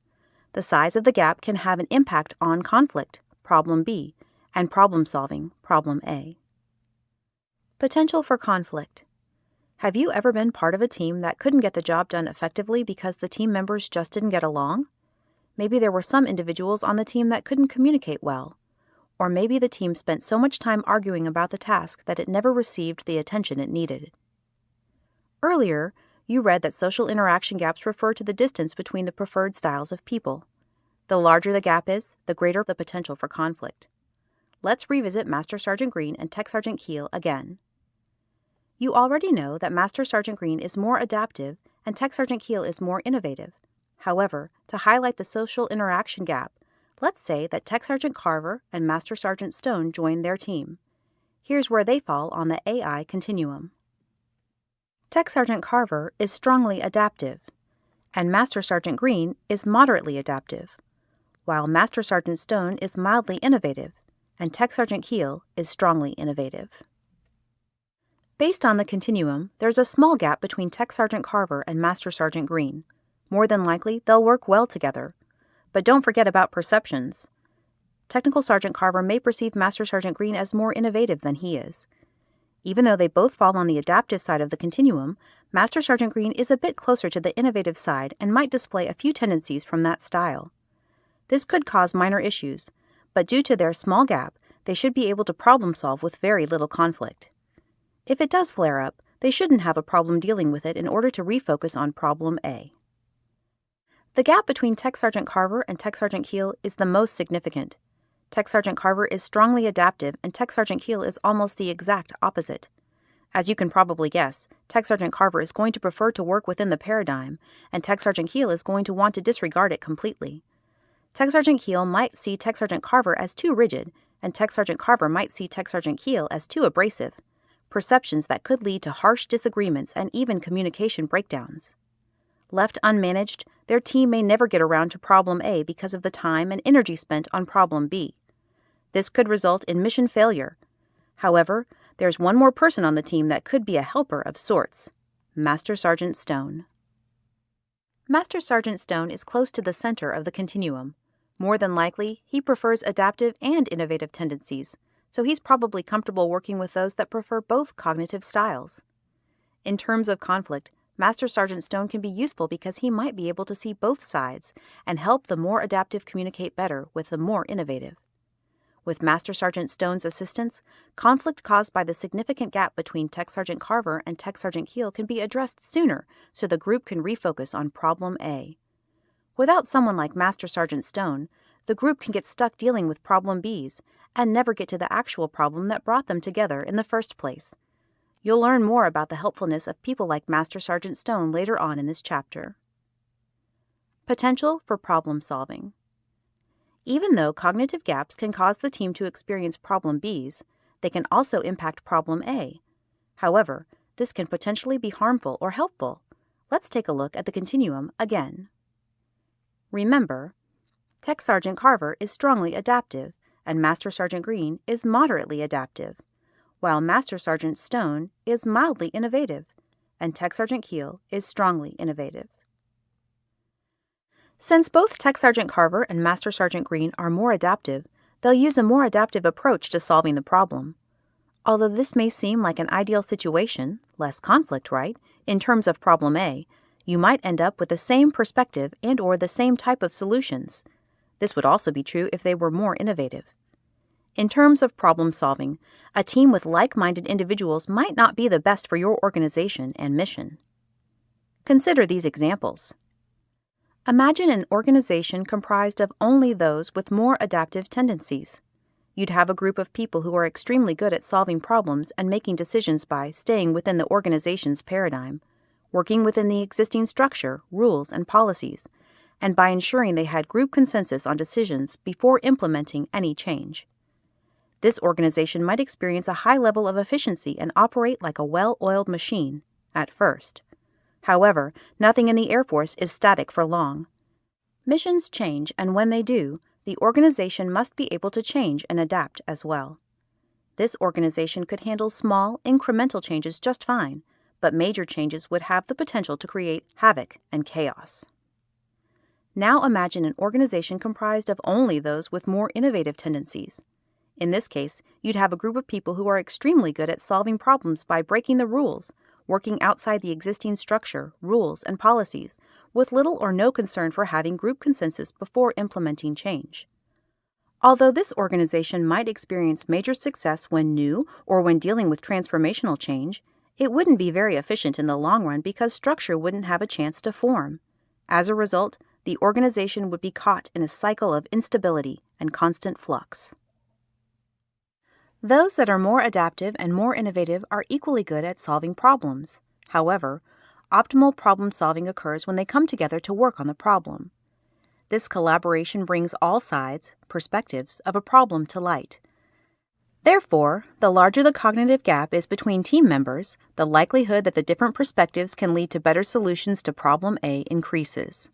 The size of the gap can have an impact on conflict, problem B, and problem solving, problem A. Potential for conflict. Have you ever been part of a team that couldn't get the job done effectively because the team members just didn't get along? Maybe there were some individuals on the team that couldn't communicate well. Or maybe the team spent so much time arguing about the task that it never received the attention it needed. Earlier, you read that social interaction gaps refer to the distance between the preferred styles of people. The larger the gap is, the greater the potential for conflict. Let's revisit Master Sergeant Green and Tech Sergeant Keel again. You already know that Master Sergeant Green is more adaptive and Tech Sergeant Keel is more innovative. However, to highlight the social interaction gap, let's say that Tech Sergeant Carver and Master Sergeant Stone join their team. Here's where they fall on the AI continuum. Tech Sergeant Carver is strongly adaptive, and Master Sergeant Green is moderately adaptive, while Master Sergeant Stone is mildly innovative, and Tech Sergeant Keel is strongly innovative. Based on the continuum, there's a small gap between Tech Sergeant Carver and Master Sergeant Green. More than likely, they'll work well together. But don't forget about perceptions. Technical Sergeant Carver may perceive Master Sergeant Green as more innovative than he is. Even though they both fall on the adaptive side of the continuum, Master Sergeant Green is a bit closer to the innovative side and might display a few tendencies from that style. This could cause minor issues, but due to their small gap, they should be able to problem solve with very little conflict. If it does flare up, they shouldn't have a problem dealing with it in order to refocus on problem A. The gap between Tech Sergeant Carver and Tech Sergeant Keel is the most significant. Tech Sergeant Carver is strongly adaptive and Tech Sergeant Keel is almost the exact opposite. As you can probably guess, Tech Sergeant Carver is going to prefer to work within the paradigm, and Tech Sergeant Keel is going to want to disregard it completely. Tech Sergeant Keel might see Tech Sergeant Carver as too rigid, and Tech Sergeant Carver might see Tech Sergeant Keel as too abrasive perceptions that could lead to harsh disagreements and even communication breakdowns. Left unmanaged, their team may never get around to problem A because of the time and energy spent on problem B. This could result in mission failure. However, there's one more person on the team that could be a helper of sorts Master Sergeant Stone. Master Sergeant Stone is close to the center of the continuum. More than likely, he prefers adaptive and innovative tendencies, so he's probably comfortable working with those that prefer both cognitive styles. In terms of conflict, Master Sergeant Stone can be useful because he might be able to see both sides and help the more adaptive communicate better with the more innovative. With Master Sergeant Stone's assistance, conflict caused by the significant gap between Tech Sergeant Carver and Tech Sergeant Keel can be addressed sooner so the group can refocus on Problem A. Without someone like Master Sergeant Stone, the group can get stuck dealing with problem Bs and never get to the actual problem that brought them together in the first place. You'll learn more about the helpfulness of people like Master Sergeant Stone later on in this chapter. Potential for problem solving. Even though cognitive gaps can cause the team to experience problem Bs, they can also impact problem A. However, this can potentially be harmful or helpful. Let's take a look at the continuum again. Remember, Tech Sergeant Carver is strongly adaptive, and Master Sergeant Green is moderately adaptive, while Master Sergeant Stone is mildly innovative, and Tech Sergeant Keel is strongly innovative. Since both Tech Sergeant Carver and Master Sergeant Green are more adaptive, they'll use a more adaptive approach to solving the problem. Although this may seem like an ideal situation, less conflict, right, in terms of problem A, you might end up with the same perspective and or the same type of solutions. This would also be true if they were more innovative. In terms of problem solving, a team with like-minded individuals might not be the best for your organization and mission. Consider these examples. Imagine an organization comprised of only those with more adaptive tendencies. You'd have a group of people who are extremely good at solving problems and making decisions by staying within the organization's paradigm, working within the existing structure, rules, and policies, and by ensuring they had group consensus on decisions before implementing any change. This organization might experience a high level of efficiency and operate like a well oiled machine at first. However, nothing in the Air Force is static for long. Missions change, and when they do, the organization must be able to change and adapt as well. This organization could handle small, incremental changes just fine, but major changes would have the potential to create havoc and chaos. Now imagine an organization comprised of only those with more innovative tendencies. In this case, you'd have a group of people who are extremely good at solving problems by breaking the rules, working outside the existing structure, rules, and policies, with little or no concern for having group consensus before implementing change. Although this organization might experience major success when new or when dealing with transformational change, it wouldn't be very efficient in the long run because structure wouldn't have a chance to form. As a result, the organization would be caught in a cycle of instability and constant flux. Those that are more adaptive and more innovative are equally good at solving problems. However, optimal problem solving occurs when they come together to work on the problem. This collaboration brings all sides, perspectives, of a problem to light. Therefore, the larger the cognitive gap is between team members, the likelihood that the different perspectives can lead to better solutions to problem A increases.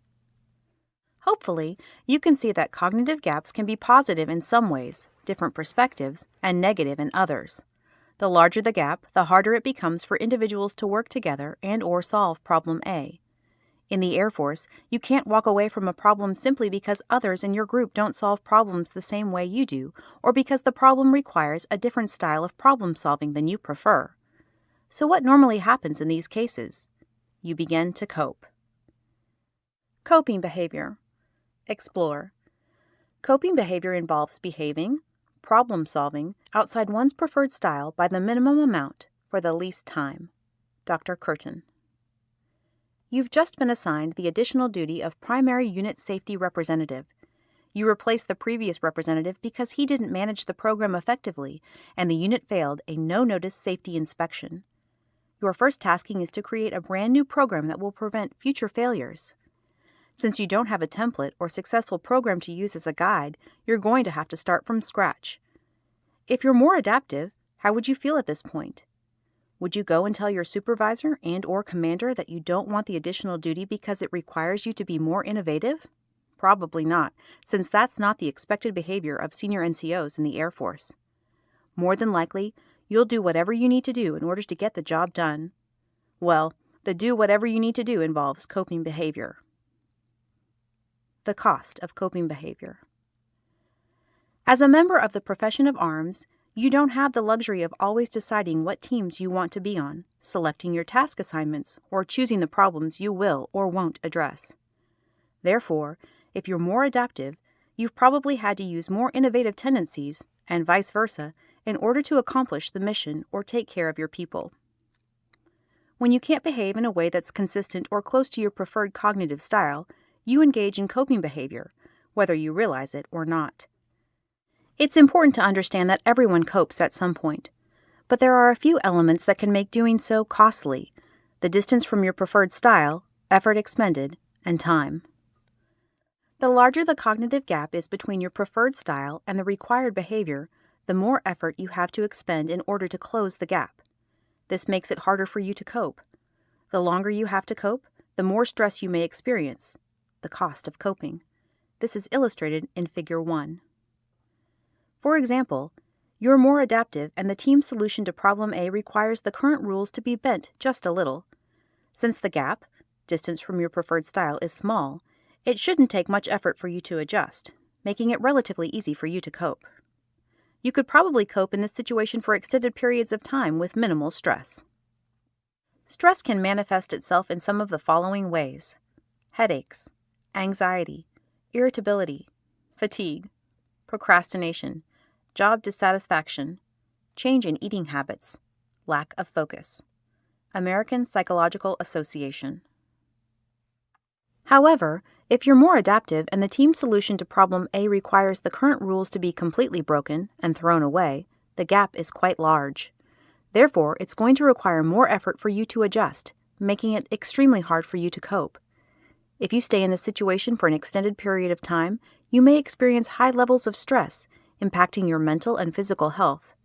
Hopefully, you can see that cognitive gaps can be positive in some ways, different perspectives, and negative in others. The larger the gap, the harder it becomes for individuals to work together and or solve problem A. In the Air Force, you can't walk away from a problem simply because others in your group don't solve problems the same way you do, or because the problem requires a different style of problem solving than you prefer. So, what normally happens in these cases? You begin to cope. Coping behavior. Explore. Coping behavior involves behaving, problem solving outside one's preferred style by the minimum amount for the least time. Dr. Kirton. You've just been assigned the additional duty of Primary Unit Safety Representative. You replace the previous representative because he didn't manage the program effectively and the unit failed a no notice safety inspection. Your first tasking is to create a brand new program that will prevent future failures. Since you don't have a template or successful program to use as a guide, you're going to have to start from scratch. If you're more adaptive, how would you feel at this point? Would you go and tell your supervisor and or commander that you don't want the additional duty because it requires you to be more innovative? Probably not, since that's not the expected behavior of senior NCOs in the Air Force. More than likely, you'll do whatever you need to do in order to get the job done. Well, the do whatever you need to do involves coping behavior. The cost of coping behavior. As a member of the profession of arms, you don't have the luxury of always deciding what teams you want to be on, selecting your task assignments, or choosing the problems you will or won't address. Therefore, if you're more adaptive, you've probably had to use more innovative tendencies, and vice versa, in order to accomplish the mission or take care of your people. When you can't behave in a way that's consistent or close to your preferred cognitive style, you engage in coping behavior, whether you realize it or not. It's important to understand that everyone copes at some point. But there are a few elements that can make doing so costly the distance from your preferred style, effort expended, and time. The larger the cognitive gap is between your preferred style and the required behavior, the more effort you have to expend in order to close the gap. This makes it harder for you to cope. The longer you have to cope, the more stress you may experience. The cost of coping. This is illustrated in Figure 1. For example, you're more adaptive and the team's solution to problem A requires the current rules to be bent just a little. Since the gap, distance from your preferred style, is small, it shouldn't take much effort for you to adjust, making it relatively easy for you to cope. You could probably cope in this situation for extended periods of time with minimal stress. Stress can manifest itself in some of the following ways headaches, anxiety, irritability, fatigue, procrastination, job dissatisfaction, change in eating habits, lack of focus. American Psychological Association. However, if you're more adaptive and the team solution to problem A requires the current rules to be completely broken and thrown away, the gap is quite large. Therefore, it's going to require more effort for you to adjust, making it extremely hard for you to cope. If you stay in this situation for an extended period of time, you may experience high levels of stress, impacting your mental and physical health.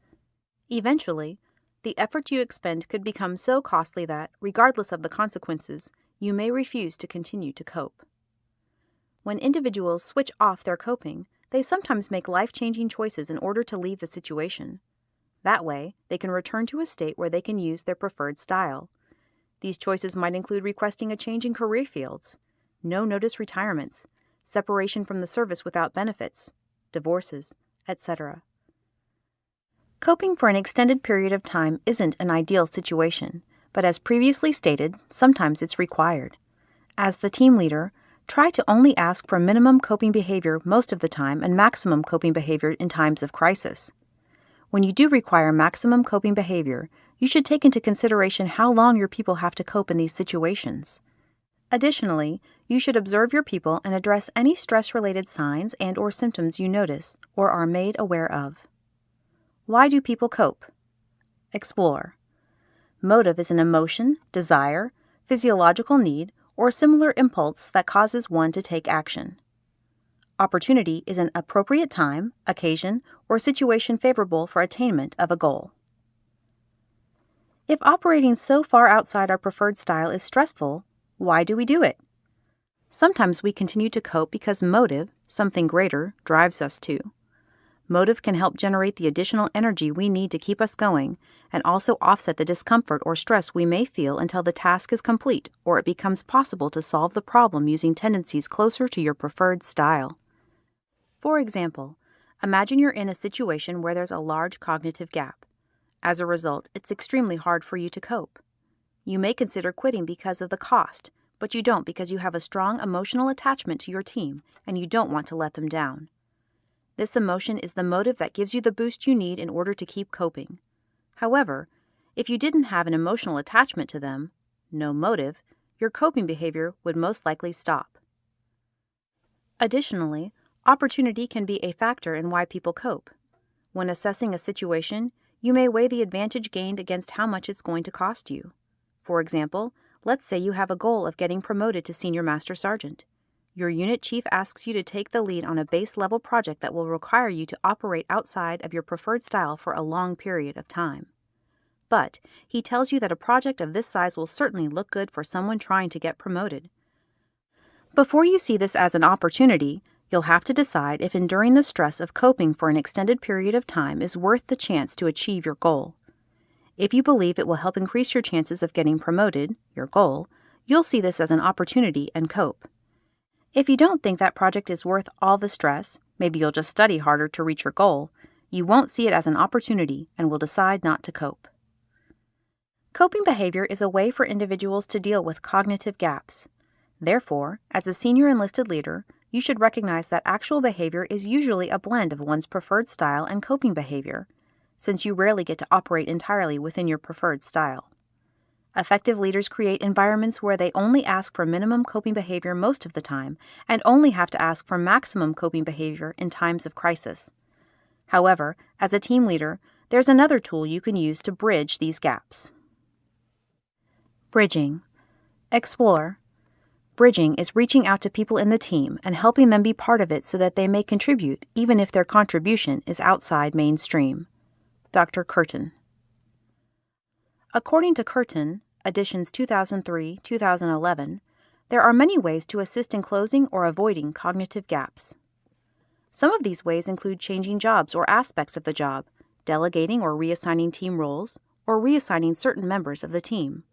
Eventually, the effort you expend could become so costly that, regardless of the consequences, you may refuse to continue to cope. When individuals switch off their coping, they sometimes make life changing choices in order to leave the situation. That way, they can return to a state where they can use their preferred style. These choices might include requesting a change in career fields, no notice retirements, separation from the service without benefits, divorces, etc. Coping for an extended period of time isn't an ideal situation, but as previously stated, sometimes it's required. As the team leader, try to only ask for minimum coping behavior most of the time and maximum coping behavior in times of crisis. When you do require maximum coping behavior, you should take into consideration how long your people have to cope in these situations. Additionally, you should observe your people and address any stress-related signs and or symptoms you notice or are made aware of. Why do people cope? Explore. Motive is an emotion, desire, physiological need, or similar impulse that causes one to take action. Opportunity is an appropriate time, occasion, or situation favorable for attainment of a goal. If operating so far outside our preferred style is stressful, why do we do it? Sometimes we continue to cope because motive, something greater, drives us to. Motive can help generate the additional energy we need to keep us going and also offset the discomfort or stress we may feel until the task is complete or it becomes possible to solve the problem using tendencies closer to your preferred style. For example, imagine you're in a situation where there's a large cognitive gap. As a result, it's extremely hard for you to cope. You may consider quitting because of the cost, but you don't because you have a strong emotional attachment to your team and you don't want to let them down. This emotion is the motive that gives you the boost you need in order to keep coping. However, if you didn't have an emotional attachment to them, no motive, your coping behavior would most likely stop. Additionally, opportunity can be a factor in why people cope. When assessing a situation, you may weigh the advantage gained against how much it's going to cost you. For example, let's say you have a goal of getting promoted to Senior Master Sergeant. Your unit chief asks you to take the lead on a base level project that will require you to operate outside of your preferred style for a long period of time. But he tells you that a project of this size will certainly look good for someone trying to get promoted. Before you see this as an opportunity, you'll have to decide if enduring the stress of coping for an extended period of time is worth the chance to achieve your goal. If you believe it will help increase your chances of getting promoted, your goal, you'll see this as an opportunity and cope. If you don't think that project is worth all the stress, maybe you'll just study harder to reach your goal, you won't see it as an opportunity and will decide not to cope. Coping behavior is a way for individuals to deal with cognitive gaps. Therefore, as a senior enlisted leader, you should recognize that actual behavior is usually a blend of one's preferred style and coping behavior since you rarely get to operate entirely within your preferred style. Effective leaders create environments where they only ask for minimum coping behavior most of the time and only have to ask for maximum coping behavior in times of crisis. However, as a team leader, there's another tool you can use to bridge these gaps. Bridging. Explore. Bridging is reaching out to people in the team and helping them be part of it so that they may contribute even if their contribution is outside mainstream. Dr. Kirton. According to Kirton, editions 2003 2011, there are many ways to assist in closing or avoiding cognitive gaps. Some of these ways include changing jobs or aspects of the job, delegating or reassigning team roles, or reassigning certain members of the team.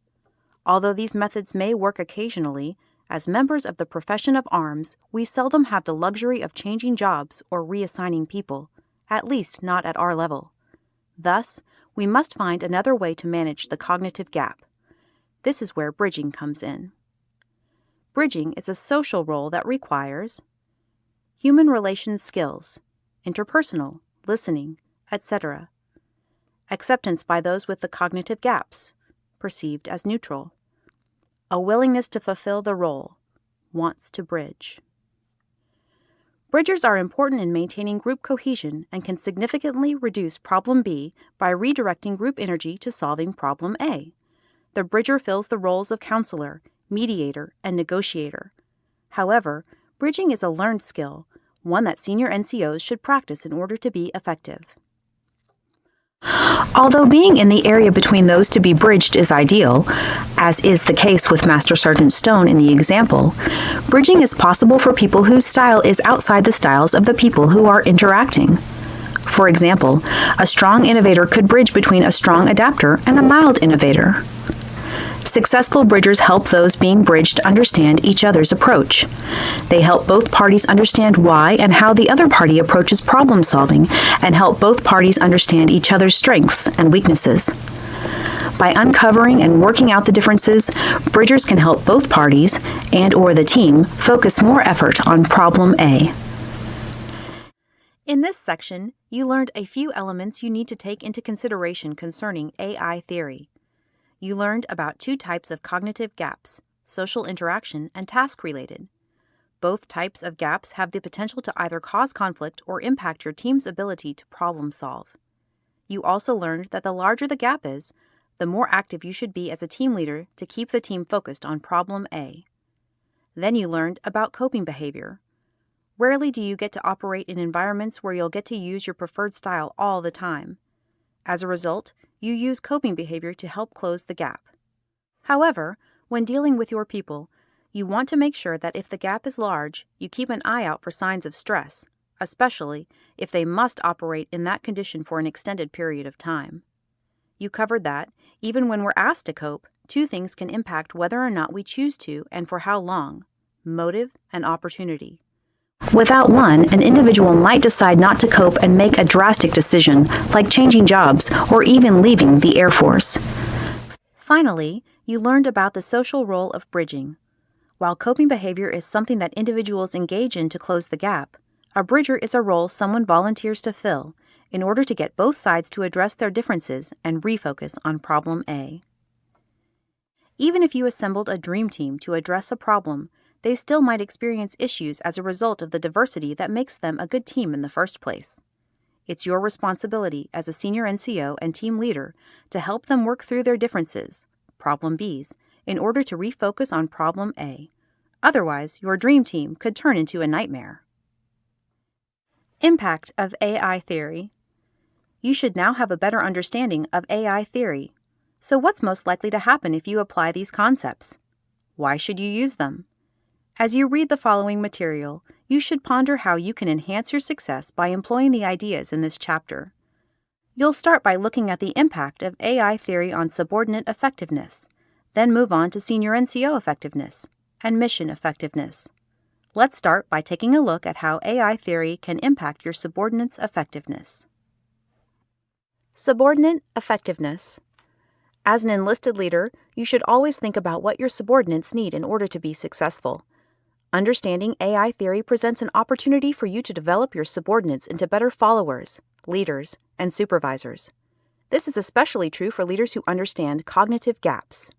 Although these methods may work occasionally, as members of the profession of arms, we seldom have the luxury of changing jobs or reassigning people, at least not at our level. Thus, we must find another way to manage the cognitive gap. This is where bridging comes in. Bridging is a social role that requires human relations skills, interpersonal, listening, etc., acceptance by those with the cognitive gaps, perceived as neutral, a willingness to fulfill the role, wants to bridge. Bridgers are important in maintaining group cohesion and can significantly reduce problem B by redirecting group energy to solving problem A. The bridger fills the roles of counselor, mediator, and negotiator. However, bridging is a learned skill, one that senior NCOs should practice in order to be effective. Although being in the area between those to be bridged is ideal, as is the case with Master Sergeant Stone in the example, bridging is possible for people whose style is outside the styles of the people who are interacting. For example, a strong innovator could bridge between a strong adapter and a mild innovator. Successful bridgers help those being bridged understand each other's approach. They help both parties understand why and how the other party approaches problem solving and help both parties understand each other's strengths and weaknesses. By uncovering and working out the differences, bridgers can help both parties and or the team focus more effort on problem A. In this section, you learned a few elements you need to take into consideration concerning AI theory you learned about two types of cognitive gaps social interaction and task related. Both types of gaps have the potential to either cause conflict or impact your team's ability to problem solve. You also learned that the larger the gap is, the more active you should be as a team leader to keep the team focused on problem A. Then you learned about coping behavior. Rarely do you get to operate in environments where you'll get to use your preferred style all the time. As a result, you use coping behavior to help close the gap. However, when dealing with your people, you want to make sure that if the gap is large, you keep an eye out for signs of stress, especially if they must operate in that condition for an extended period of time. You covered that, even when we're asked to cope, two things can impact whether or not we choose to and for how long motive and opportunity. Without one, an individual might decide not to cope and make a drastic decision, like changing jobs or even leaving the Air Force. Finally, you learned about the social role of bridging. While coping behavior is something that individuals engage in to close the gap, a bridger is a role someone volunteers to fill in order to get both sides to address their differences and refocus on problem A. Even if you assembled a dream team to address a problem, they still might experience issues as a result of the diversity that makes them a good team in the first place. It's your responsibility as a senior NCO and team leader to help them work through their differences, problem Bs, in order to refocus on problem A. Otherwise, your dream team could turn into a nightmare. Impact of AI theory. You should now have a better understanding of AI theory. So, what's most likely to happen if you apply these concepts? Why should you use them? As you read the following material, you should ponder how you can enhance your success by employing the ideas in this chapter. You'll start by looking at the impact of AI theory on subordinate effectiveness, then move on to senior NCO effectiveness and mission effectiveness. Let's start by taking a look at how AI theory can impact your subordinates' effectiveness. Subordinate effectiveness. As an enlisted leader, you should always think about what your subordinates need in order to be successful. Understanding AI theory presents an opportunity for you to develop your subordinates into better followers, leaders, and supervisors. This is especially true for leaders who understand cognitive gaps.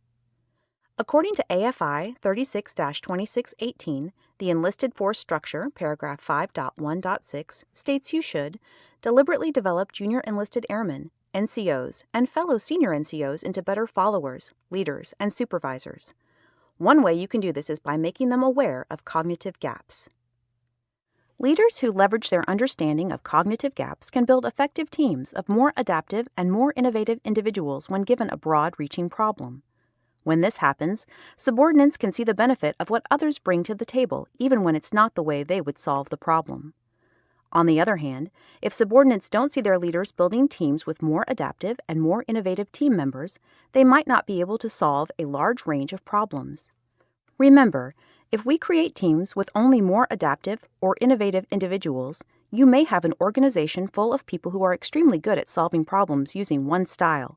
According to AFI 36 2618, the enlisted force structure, paragraph 5.1.6, states you should deliberately develop junior enlisted airmen NCOs, and fellow senior NCOs into better followers, leaders, and supervisors. One way you can do this is by making them aware of cognitive gaps. Leaders who leverage their understanding of cognitive gaps can build effective teams of more adaptive and more innovative individuals when given a broad reaching problem. When this happens, subordinates can see the benefit of what others bring to the table, even when it's not the way they would solve the problem. On the other hand, if subordinates don't see their leaders building teams with more adaptive and more innovative team members, they might not be able to solve a large range of problems. Remember, if we create teams with only more adaptive or innovative individuals, you may have an organization full of people who are extremely good at solving problems using one style.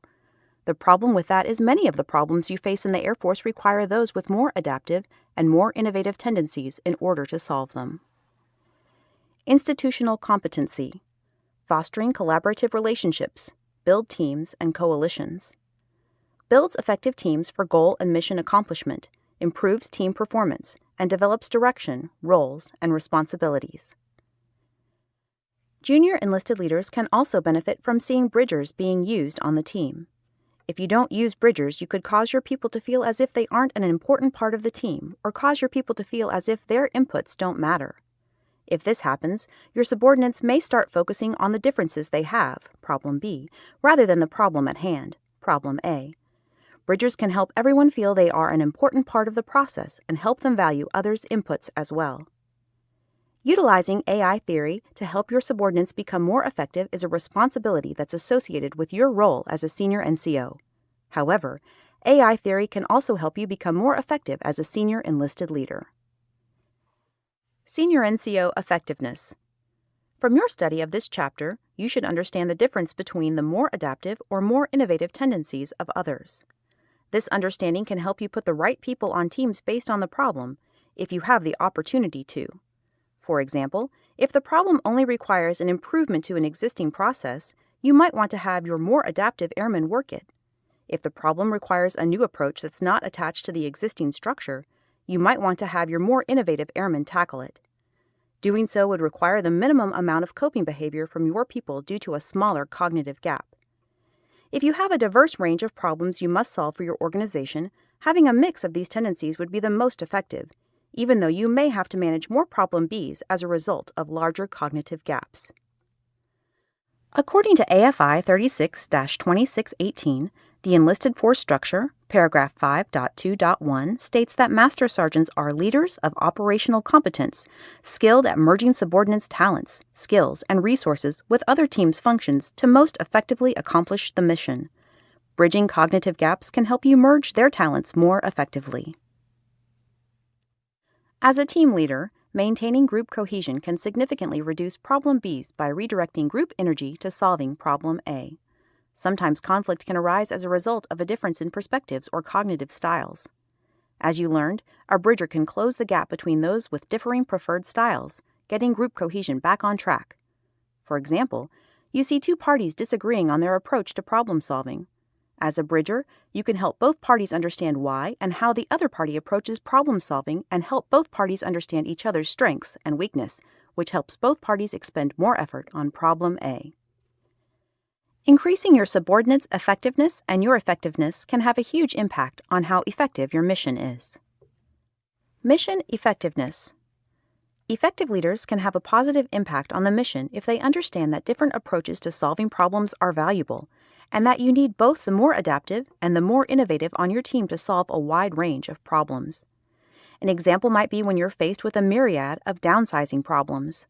The problem with that is many of the problems you face in the Air Force require those with more adaptive and more innovative tendencies in order to solve them. Institutional competency fostering collaborative relationships, build teams and coalitions. Builds effective teams for goal and mission accomplishment, improves team performance, and develops direction, roles, and responsibilities. Junior enlisted leaders can also benefit from seeing bridgers being used on the team. If you don't use bridgers, you could cause your people to feel as if they aren't an important part of the team, or cause your people to feel as if their inputs don't matter. If this happens, your subordinates may start focusing on the differences they have, problem B, rather than the problem at hand, problem A. Bridgers can help everyone feel they are an important part of the process and help them value others' inputs as well. Utilizing AI theory to help your subordinates become more effective is a responsibility that's associated with your role as a senior NCO. However, AI theory can also help you become more effective as a senior enlisted leader. Senior NCO Effectiveness From your study of this chapter, you should understand the difference between the more adaptive or more innovative tendencies of others. This understanding can help you put the right people on teams based on the problem, if you have the opportunity to. For example, if the problem only requires an improvement to an existing process, you might want to have your more adaptive airmen work it. If the problem requires a new approach that's not attached to the existing structure, you might want to have your more innovative airmen tackle it. Doing so would require the minimum amount of coping behavior from your people due to a smaller cognitive gap. If you have a diverse range of problems you must solve for your organization, having a mix of these tendencies would be the most effective, even though you may have to manage more problem Bs as a result of larger cognitive gaps. According to AFI 36 2618, the enlisted force structure, paragraph 5.2.1, states that master sergeants are leaders of operational competence, skilled at merging subordinates' talents, skills, and resources with other teams' functions to most effectively accomplish the mission. Bridging cognitive gaps can help you merge their talents more effectively. As a team leader, maintaining group cohesion can significantly reduce problem Bs by redirecting group energy to solving problem A. Sometimes conflict can arise as a result of a difference in perspectives or cognitive styles. As you learned, a bridger can close the gap between those with differing preferred styles, getting group cohesion back on track. For example, you see two parties disagreeing on their approach to problem solving. As a bridger, you can help both parties understand why and how the other party approaches problem solving and help both parties understand each other's strengths and weakness, which helps both parties expend more effort on problem A. Increasing your subordinates' effectiveness and your effectiveness can have a huge impact on how effective your mission is. Mission Effectiveness Effective leaders can have a positive impact on the mission if they understand that different approaches to solving problems are valuable, and that you need both the more adaptive and the more innovative on your team to solve a wide range of problems. An example might be when you're faced with a myriad of downsizing problems.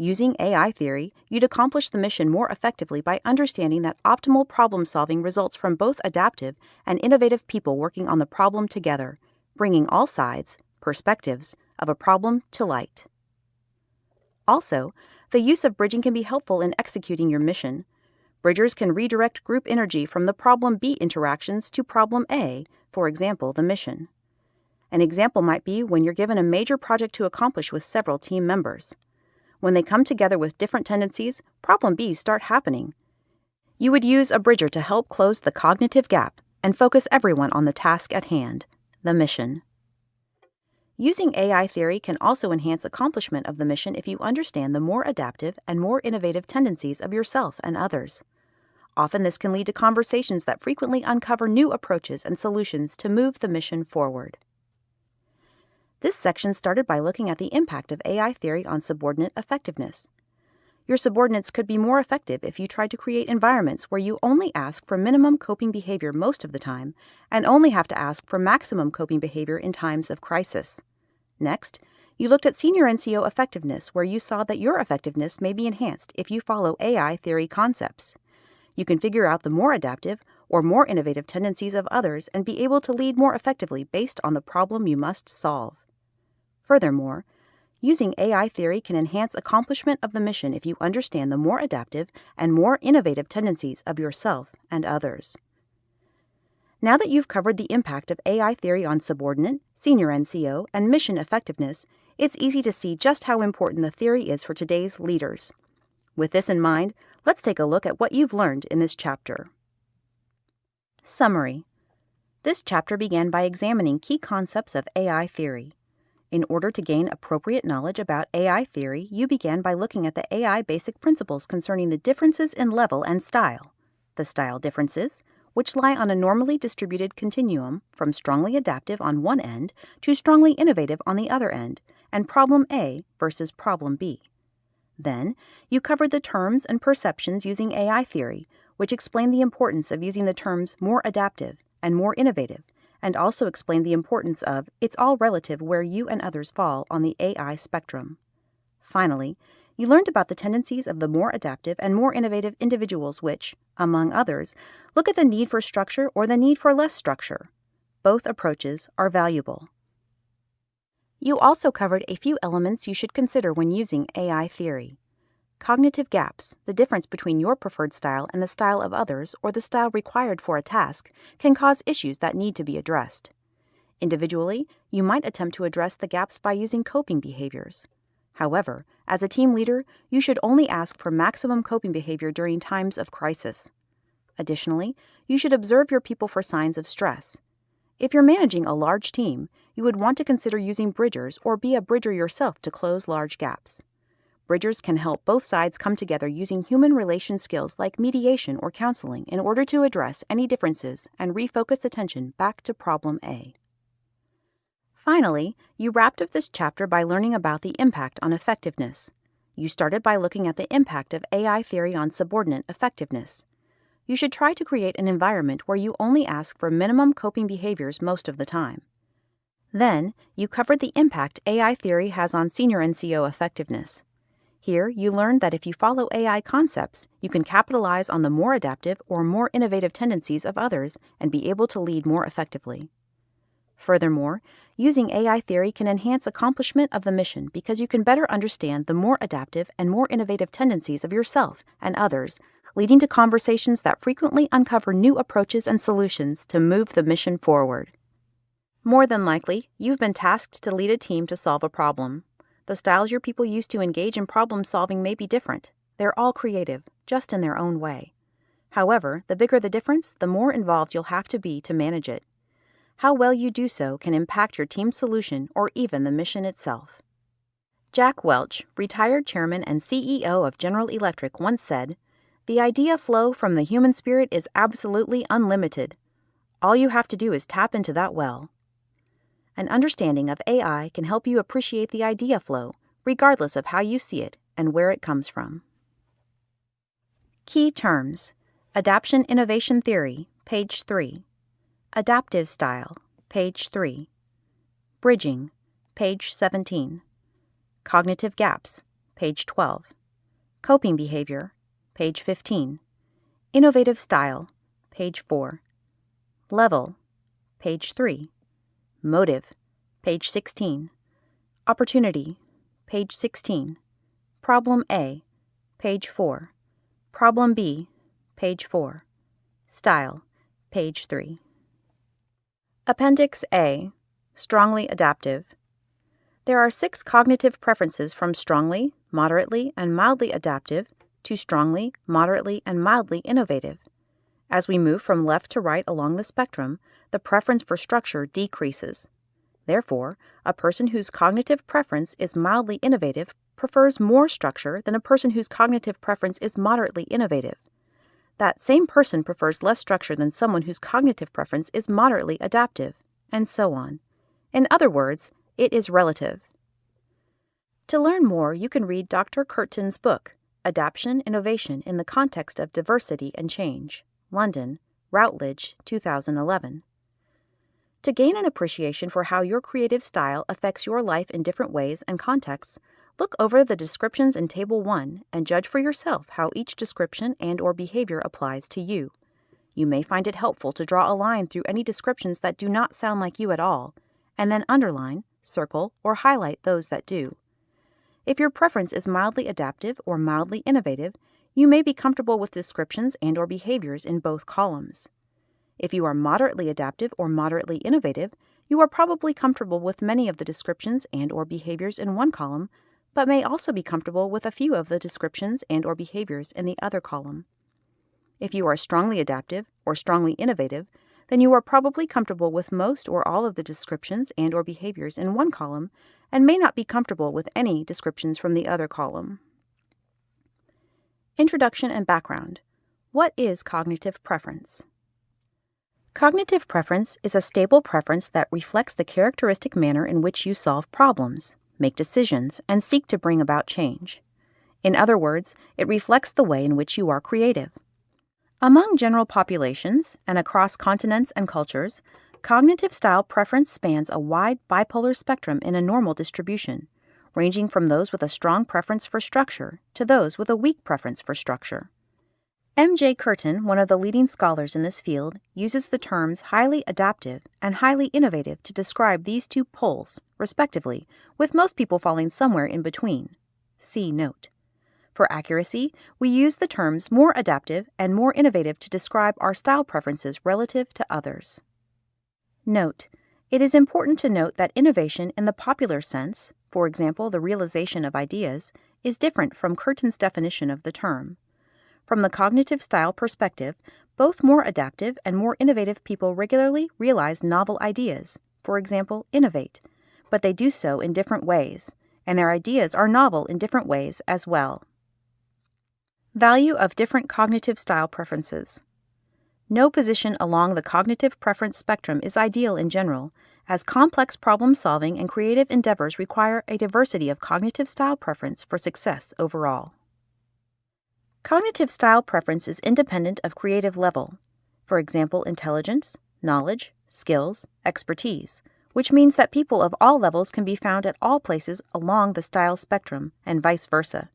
Using AI theory, you'd accomplish the mission more effectively by understanding that optimal problem solving results from both adaptive and innovative people working on the problem together, bringing all sides, perspectives, of a problem to light. Also, the use of bridging can be helpful in executing your mission. Bridgers can redirect group energy from the problem B interactions to problem A, for example, the mission. An example might be when you're given a major project to accomplish with several team members. When they come together with different tendencies, problem Bs start happening. You would use a bridger to help close the cognitive gap and focus everyone on the task at hand, the mission. Using AI theory can also enhance accomplishment of the mission if you understand the more adaptive and more innovative tendencies of yourself and others. Often, this can lead to conversations that frequently uncover new approaches and solutions to move the mission forward. This section started by looking at the impact of AI theory on subordinate effectiveness. Your subordinates could be more effective if you tried to create environments where you only ask for minimum coping behavior most of the time and only have to ask for maximum coping behavior in times of crisis. Next, you looked at senior NCO effectiveness, where you saw that your effectiveness may be enhanced if you follow AI theory concepts. You can figure out the more adaptive or more innovative tendencies of others and be able to lead more effectively based on the problem you must solve. Furthermore, using AI theory can enhance accomplishment of the mission if you understand the more adaptive and more innovative tendencies of yourself and others. Now that you've covered the impact of AI theory on subordinate, senior NCO, and mission effectiveness, it's easy to see just how important the theory is for today's leaders. With this in mind, Let's take a look at what you've learned in this chapter. Summary This chapter began by examining key concepts of AI theory. In order to gain appropriate knowledge about AI theory, you began by looking at the AI basic principles concerning the differences in level and style, the style differences, which lie on a normally distributed continuum from strongly adaptive on one end to strongly innovative on the other end, and problem A versus problem B. Then, you covered the terms and perceptions using AI theory, which explained the importance of using the terms more adaptive and more innovative, and also explained the importance of it's all relative where you and others fall on the AI spectrum. Finally, you learned about the tendencies of the more adaptive and more innovative individuals which, among others, look at the need for structure or the need for less structure. Both approaches are valuable. You also covered a few elements you should consider when using AI theory. Cognitive gaps, the difference between your preferred style and the style of others or the style required for a task, can cause issues that need to be addressed. Individually, you might attempt to address the gaps by using coping behaviors. However, as a team leader, you should only ask for maximum coping behavior during times of crisis. Additionally, you should observe your people for signs of stress. If you're managing a large team, you would want to consider using bridgers or be a bridger yourself to close large gaps. Bridgers can help both sides come together using human relation skills like mediation or counseling in order to address any differences and refocus attention back to problem A. Finally, you wrapped up this chapter by learning about the impact on effectiveness. You started by looking at the impact of AI theory on subordinate effectiveness you should try to create an environment where you only ask for minimum coping behaviors most of the time. Then, you covered the impact AI theory has on senior NCO effectiveness. Here, you learned that if you follow AI concepts, you can capitalize on the more adaptive or more innovative tendencies of others and be able to lead more effectively. Furthermore, using AI theory can enhance accomplishment of the mission because you can better understand the more adaptive and more innovative tendencies of yourself and others leading to conversations that frequently uncover new approaches and solutions to move the mission forward. More than likely, you've been tasked to lead a team to solve a problem. The styles your people use to engage in problem solving may be different. They're all creative, just in their own way. However, the bigger the difference, the more involved you'll have to be to manage it. How well you do so can impact your team's solution or even the mission itself. Jack Welch, retired chairman and CEO of General Electric, once said, the idea flow from the human spirit is absolutely unlimited. All you have to do is tap into that well. An understanding of AI can help you appreciate the idea flow, regardless of how you see it and where it comes from. Key terms Adaption Innovation Theory, page 3. Adaptive Style, page 3. Bridging, page 17. Cognitive Gaps, page 12. Coping Behavior, page 15. Innovative Style, page 4. Level, page 3. Motive, page 16. Opportunity, page 16. Problem A, page 4. Problem B, page 4. Style, page 3. Appendix A Strongly Adaptive. There are six cognitive preferences from strongly, moderately, and mildly adaptive to strongly, moderately, and mildly innovative. As we move from left to right along the spectrum, the preference for structure decreases. Therefore, a person whose cognitive preference is mildly innovative prefers more structure than a person whose cognitive preference is moderately innovative. That same person prefers less structure than someone whose cognitive preference is moderately adaptive, and so on. In other words, it is relative. To learn more, you can read Dr. Kirton's book, Adaption Innovation in the Context of Diversity and Change, London, Routledge, 2011. To gain an appreciation for how your creative style affects your life in different ways and contexts, look over the descriptions in Table 1 and judge for yourself how each description and or behavior applies to you. You may find it helpful to draw a line through any descriptions that do not sound like you at all, and then underline, circle, or highlight those that do. If your preference is mildly adaptive or mildly innovative, you may be comfortable with descriptions and or behaviors in both columns. If you are moderately adaptive or moderately innovative, you are probably comfortable with many of the descriptions and or behaviors in one column, but may also be comfortable with a few of the descriptions and or behaviors in the other column. If you are strongly adaptive or strongly innovative, then you are probably comfortable with most or all of the descriptions and or behaviors in one column and may not be comfortable with any descriptions from the other column. Introduction and background. What is cognitive preference? Cognitive preference is a stable preference that reflects the characteristic manner in which you solve problems, make decisions, and seek to bring about change. In other words, it reflects the way in which you are creative. Among general populations and across continents and cultures, Cognitive style preference spans a wide bipolar spectrum in a normal distribution, ranging from those with a strong preference for structure to those with a weak preference for structure. M.J. Kirton, one of the leading scholars in this field, uses the terms highly adaptive and highly innovative to describe these two poles, respectively, with most people falling somewhere in between. See note. For accuracy, we use the terms more adaptive and more innovative to describe our style preferences relative to others. Note: It is important to note that innovation in the popular sense, for example the realization of ideas, is different from Kirton's definition of the term. From the cognitive style perspective, both more adaptive and more innovative people regularly realize novel ideas, for example, innovate, but they do so in different ways, and their ideas are novel in different ways as well. Value of different cognitive style preferences. No position along the cognitive preference spectrum is ideal in general, as complex problem solving and creative endeavors require a diversity of cognitive style preference for success overall. Cognitive style preference is independent of creative level, for example, intelligence, knowledge, skills, expertise, which means that people of all levels can be found at all places along the style spectrum, and vice versa.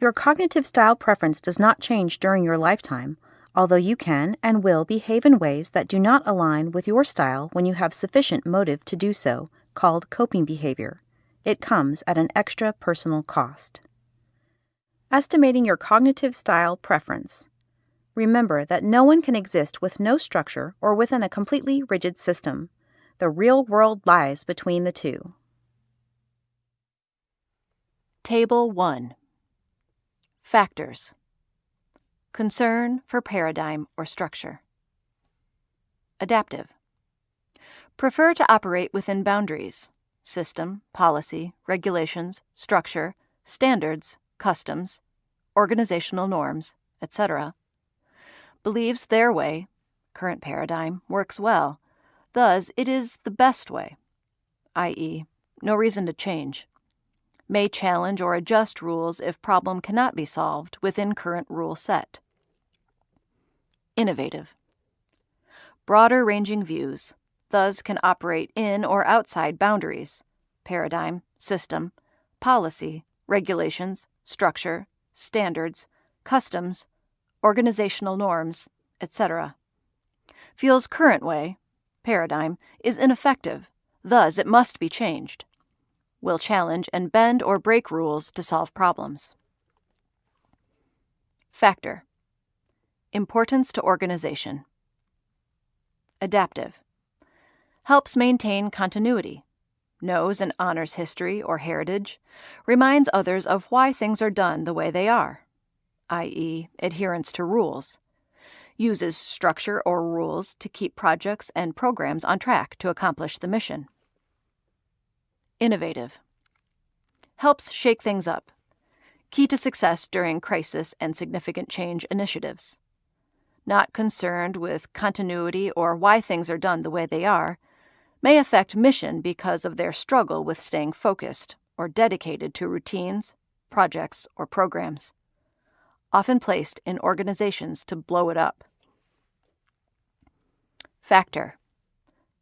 Your cognitive style preference does not change during your lifetime, although you can and will behave in ways that do not align with your style when you have sufficient motive to do so, called coping behavior. It comes at an extra personal cost. Estimating your cognitive style preference. Remember that no one can exist with no structure or within a completely rigid system. The real world lies between the two. Table 1 Factors Concern for paradigm or structure. Adaptive. Prefer to operate within boundaries, system, policy, regulations, structure, standards, customs, organizational norms, etc. Believes their way, current paradigm, works well, thus it is the best way, i.e., no reason to change may challenge or adjust rules if problem cannot be solved within current rule set. Innovative. Broader ranging views, thus can operate in or outside boundaries, paradigm, system, policy, regulations, structure, standards, customs, organizational norms, etc. Feels current way, paradigm, is ineffective, thus it must be changed will challenge and bend or break rules to solve problems. Factor Importance to organization. Adaptive Helps maintain continuity, knows and honors history or heritage, reminds others of why things are done the way they are, i.e., adherence to rules, uses structure or rules to keep projects and programs on track to accomplish the mission. Innovative. Helps shake things up. Key to success during crisis and significant change initiatives. not concerned with continuity or why things are done the way they are, may affect mission because of their struggle with staying focused or dedicated to routines, projects, or programs, often placed in organizations to blow it up. Factor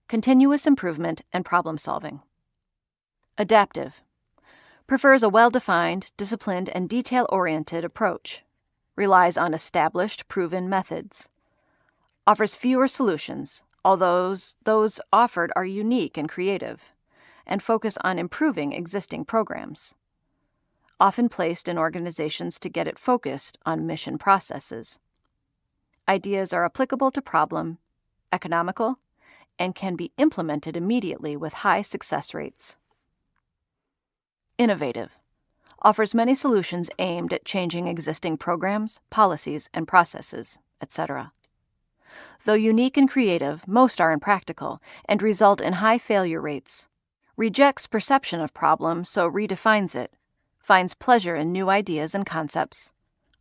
Continuous improvement and problem solving. Adaptive prefers a well defined, disciplined, and detail oriented approach, relies on established, proven methods, offers fewer solutions, although those offered are unique and creative, and focus on improving existing programs, often placed in organizations to get it focused on mission processes. Ideas are applicable to problem, economical, and can be implemented immediately with high success rates. Innovative offers many solutions aimed at changing existing programs, policies, and processes, etc. Though unique and creative, most are impractical and result in high failure rates. Rejects perception of problem, so redefines it. Finds pleasure in new ideas and concepts.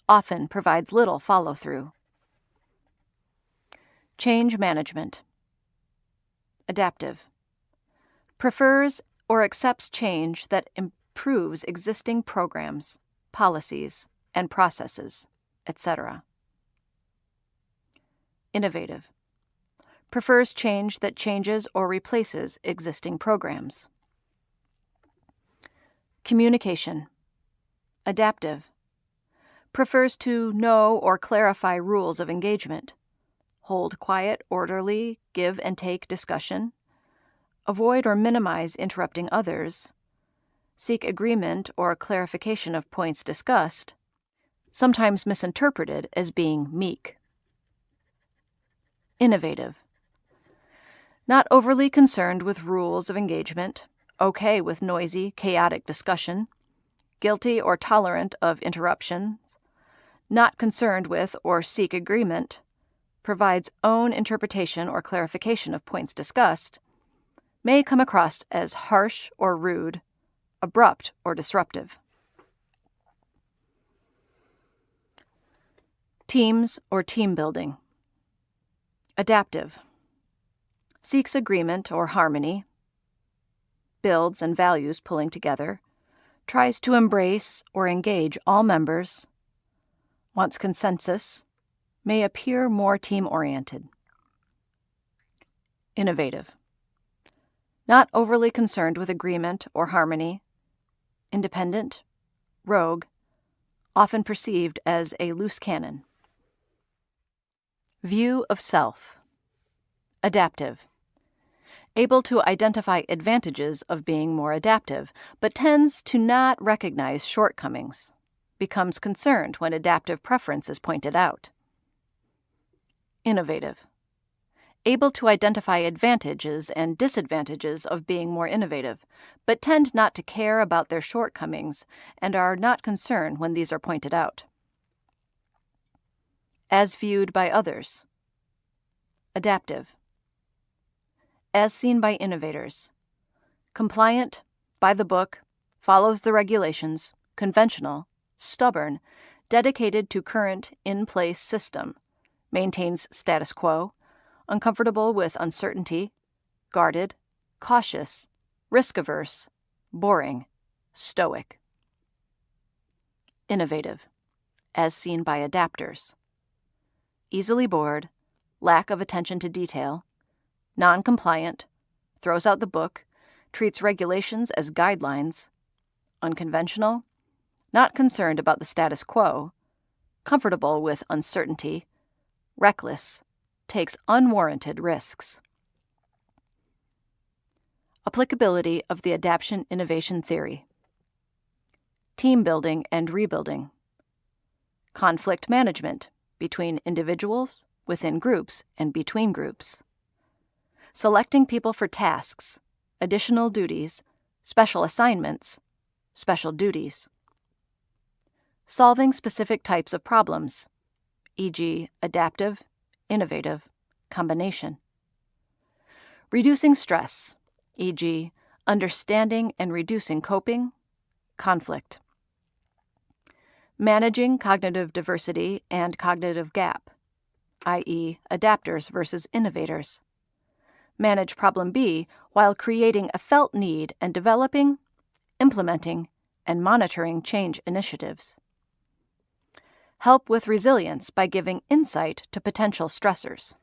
Often provides little follow through. Change management. Adaptive. Prefers or accepts change that improves existing programs, policies, and processes, etc. Innovative. Prefers change that changes or replaces existing programs. Communication. Adaptive. Prefers to know or clarify rules of engagement. Hold quiet, orderly, give and take discussion. Avoid or minimize interrupting others seek agreement or clarification of points discussed, sometimes misinterpreted as being meek. Innovative. Not overly concerned with rules of engagement, okay with noisy, chaotic discussion, guilty or tolerant of interruptions, not concerned with or seek agreement, provides own interpretation or clarification of points discussed, may come across as harsh or rude abrupt, or disruptive. Teams or team building. Adaptive. Seeks agreement or harmony. Builds and values pulling together. Tries to embrace or engage all members. Wants consensus. May appear more team oriented. Innovative. Not overly concerned with agreement or harmony independent, rogue, often perceived as a loose cannon. View of self. Adaptive. Able to identify advantages of being more adaptive, but tends to not recognize shortcomings. Becomes concerned when adaptive preference is pointed out. Innovative able to identify advantages and disadvantages of being more innovative, but tend not to care about their shortcomings and are not concerned when these are pointed out. As viewed by others. Adaptive. As seen by innovators. Compliant, by the book, follows the regulations, conventional, stubborn, dedicated to current in place system, maintains status quo, uncomfortable with uncertainty, guarded, cautious, risk averse, boring, stoic. Innovative, as seen by adapters. Easily bored, lack of attention to detail, non compliant, throws out the book, treats regulations as guidelines, unconventional, not concerned about the status quo, comfortable with uncertainty, reckless, takes unwarranted risks. Applicability of the adaptation innovation theory. Team building and rebuilding. Conflict management between individuals, within groups, and between groups. Selecting people for tasks, additional duties, special assignments, special duties. Solving specific types of problems, e.g., adaptive, innovative combination. Reducing stress, e.g., understanding and reducing coping, conflict. Managing cognitive diversity and cognitive gap, i.e., adapters versus innovators. Manage problem B while creating a felt need and developing, implementing, and monitoring change initiatives. Help with resilience by giving insight to potential stressors.